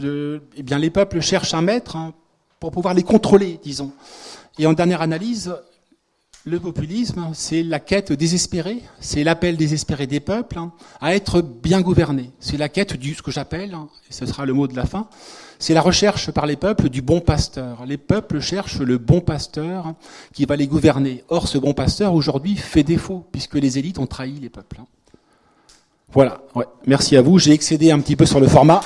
eh bien, les peuples cherchent un maître hein, pour pouvoir les contrôler, disons. Et en dernière analyse, le populisme, c'est la quête désespérée, c'est l'appel désespéré des peuples hein, à être bien gouvernés. C'est la quête du, ce que j'appelle, hein, et ce sera le mot de la fin, c'est la recherche par les peuples du bon pasteur. Les peuples cherchent le bon pasteur qui va les gouverner. Or, ce bon pasteur, aujourd'hui, fait défaut, puisque les élites ont trahi les peuples. Voilà. Ouais. Merci à vous. J'ai excédé un petit peu sur le format.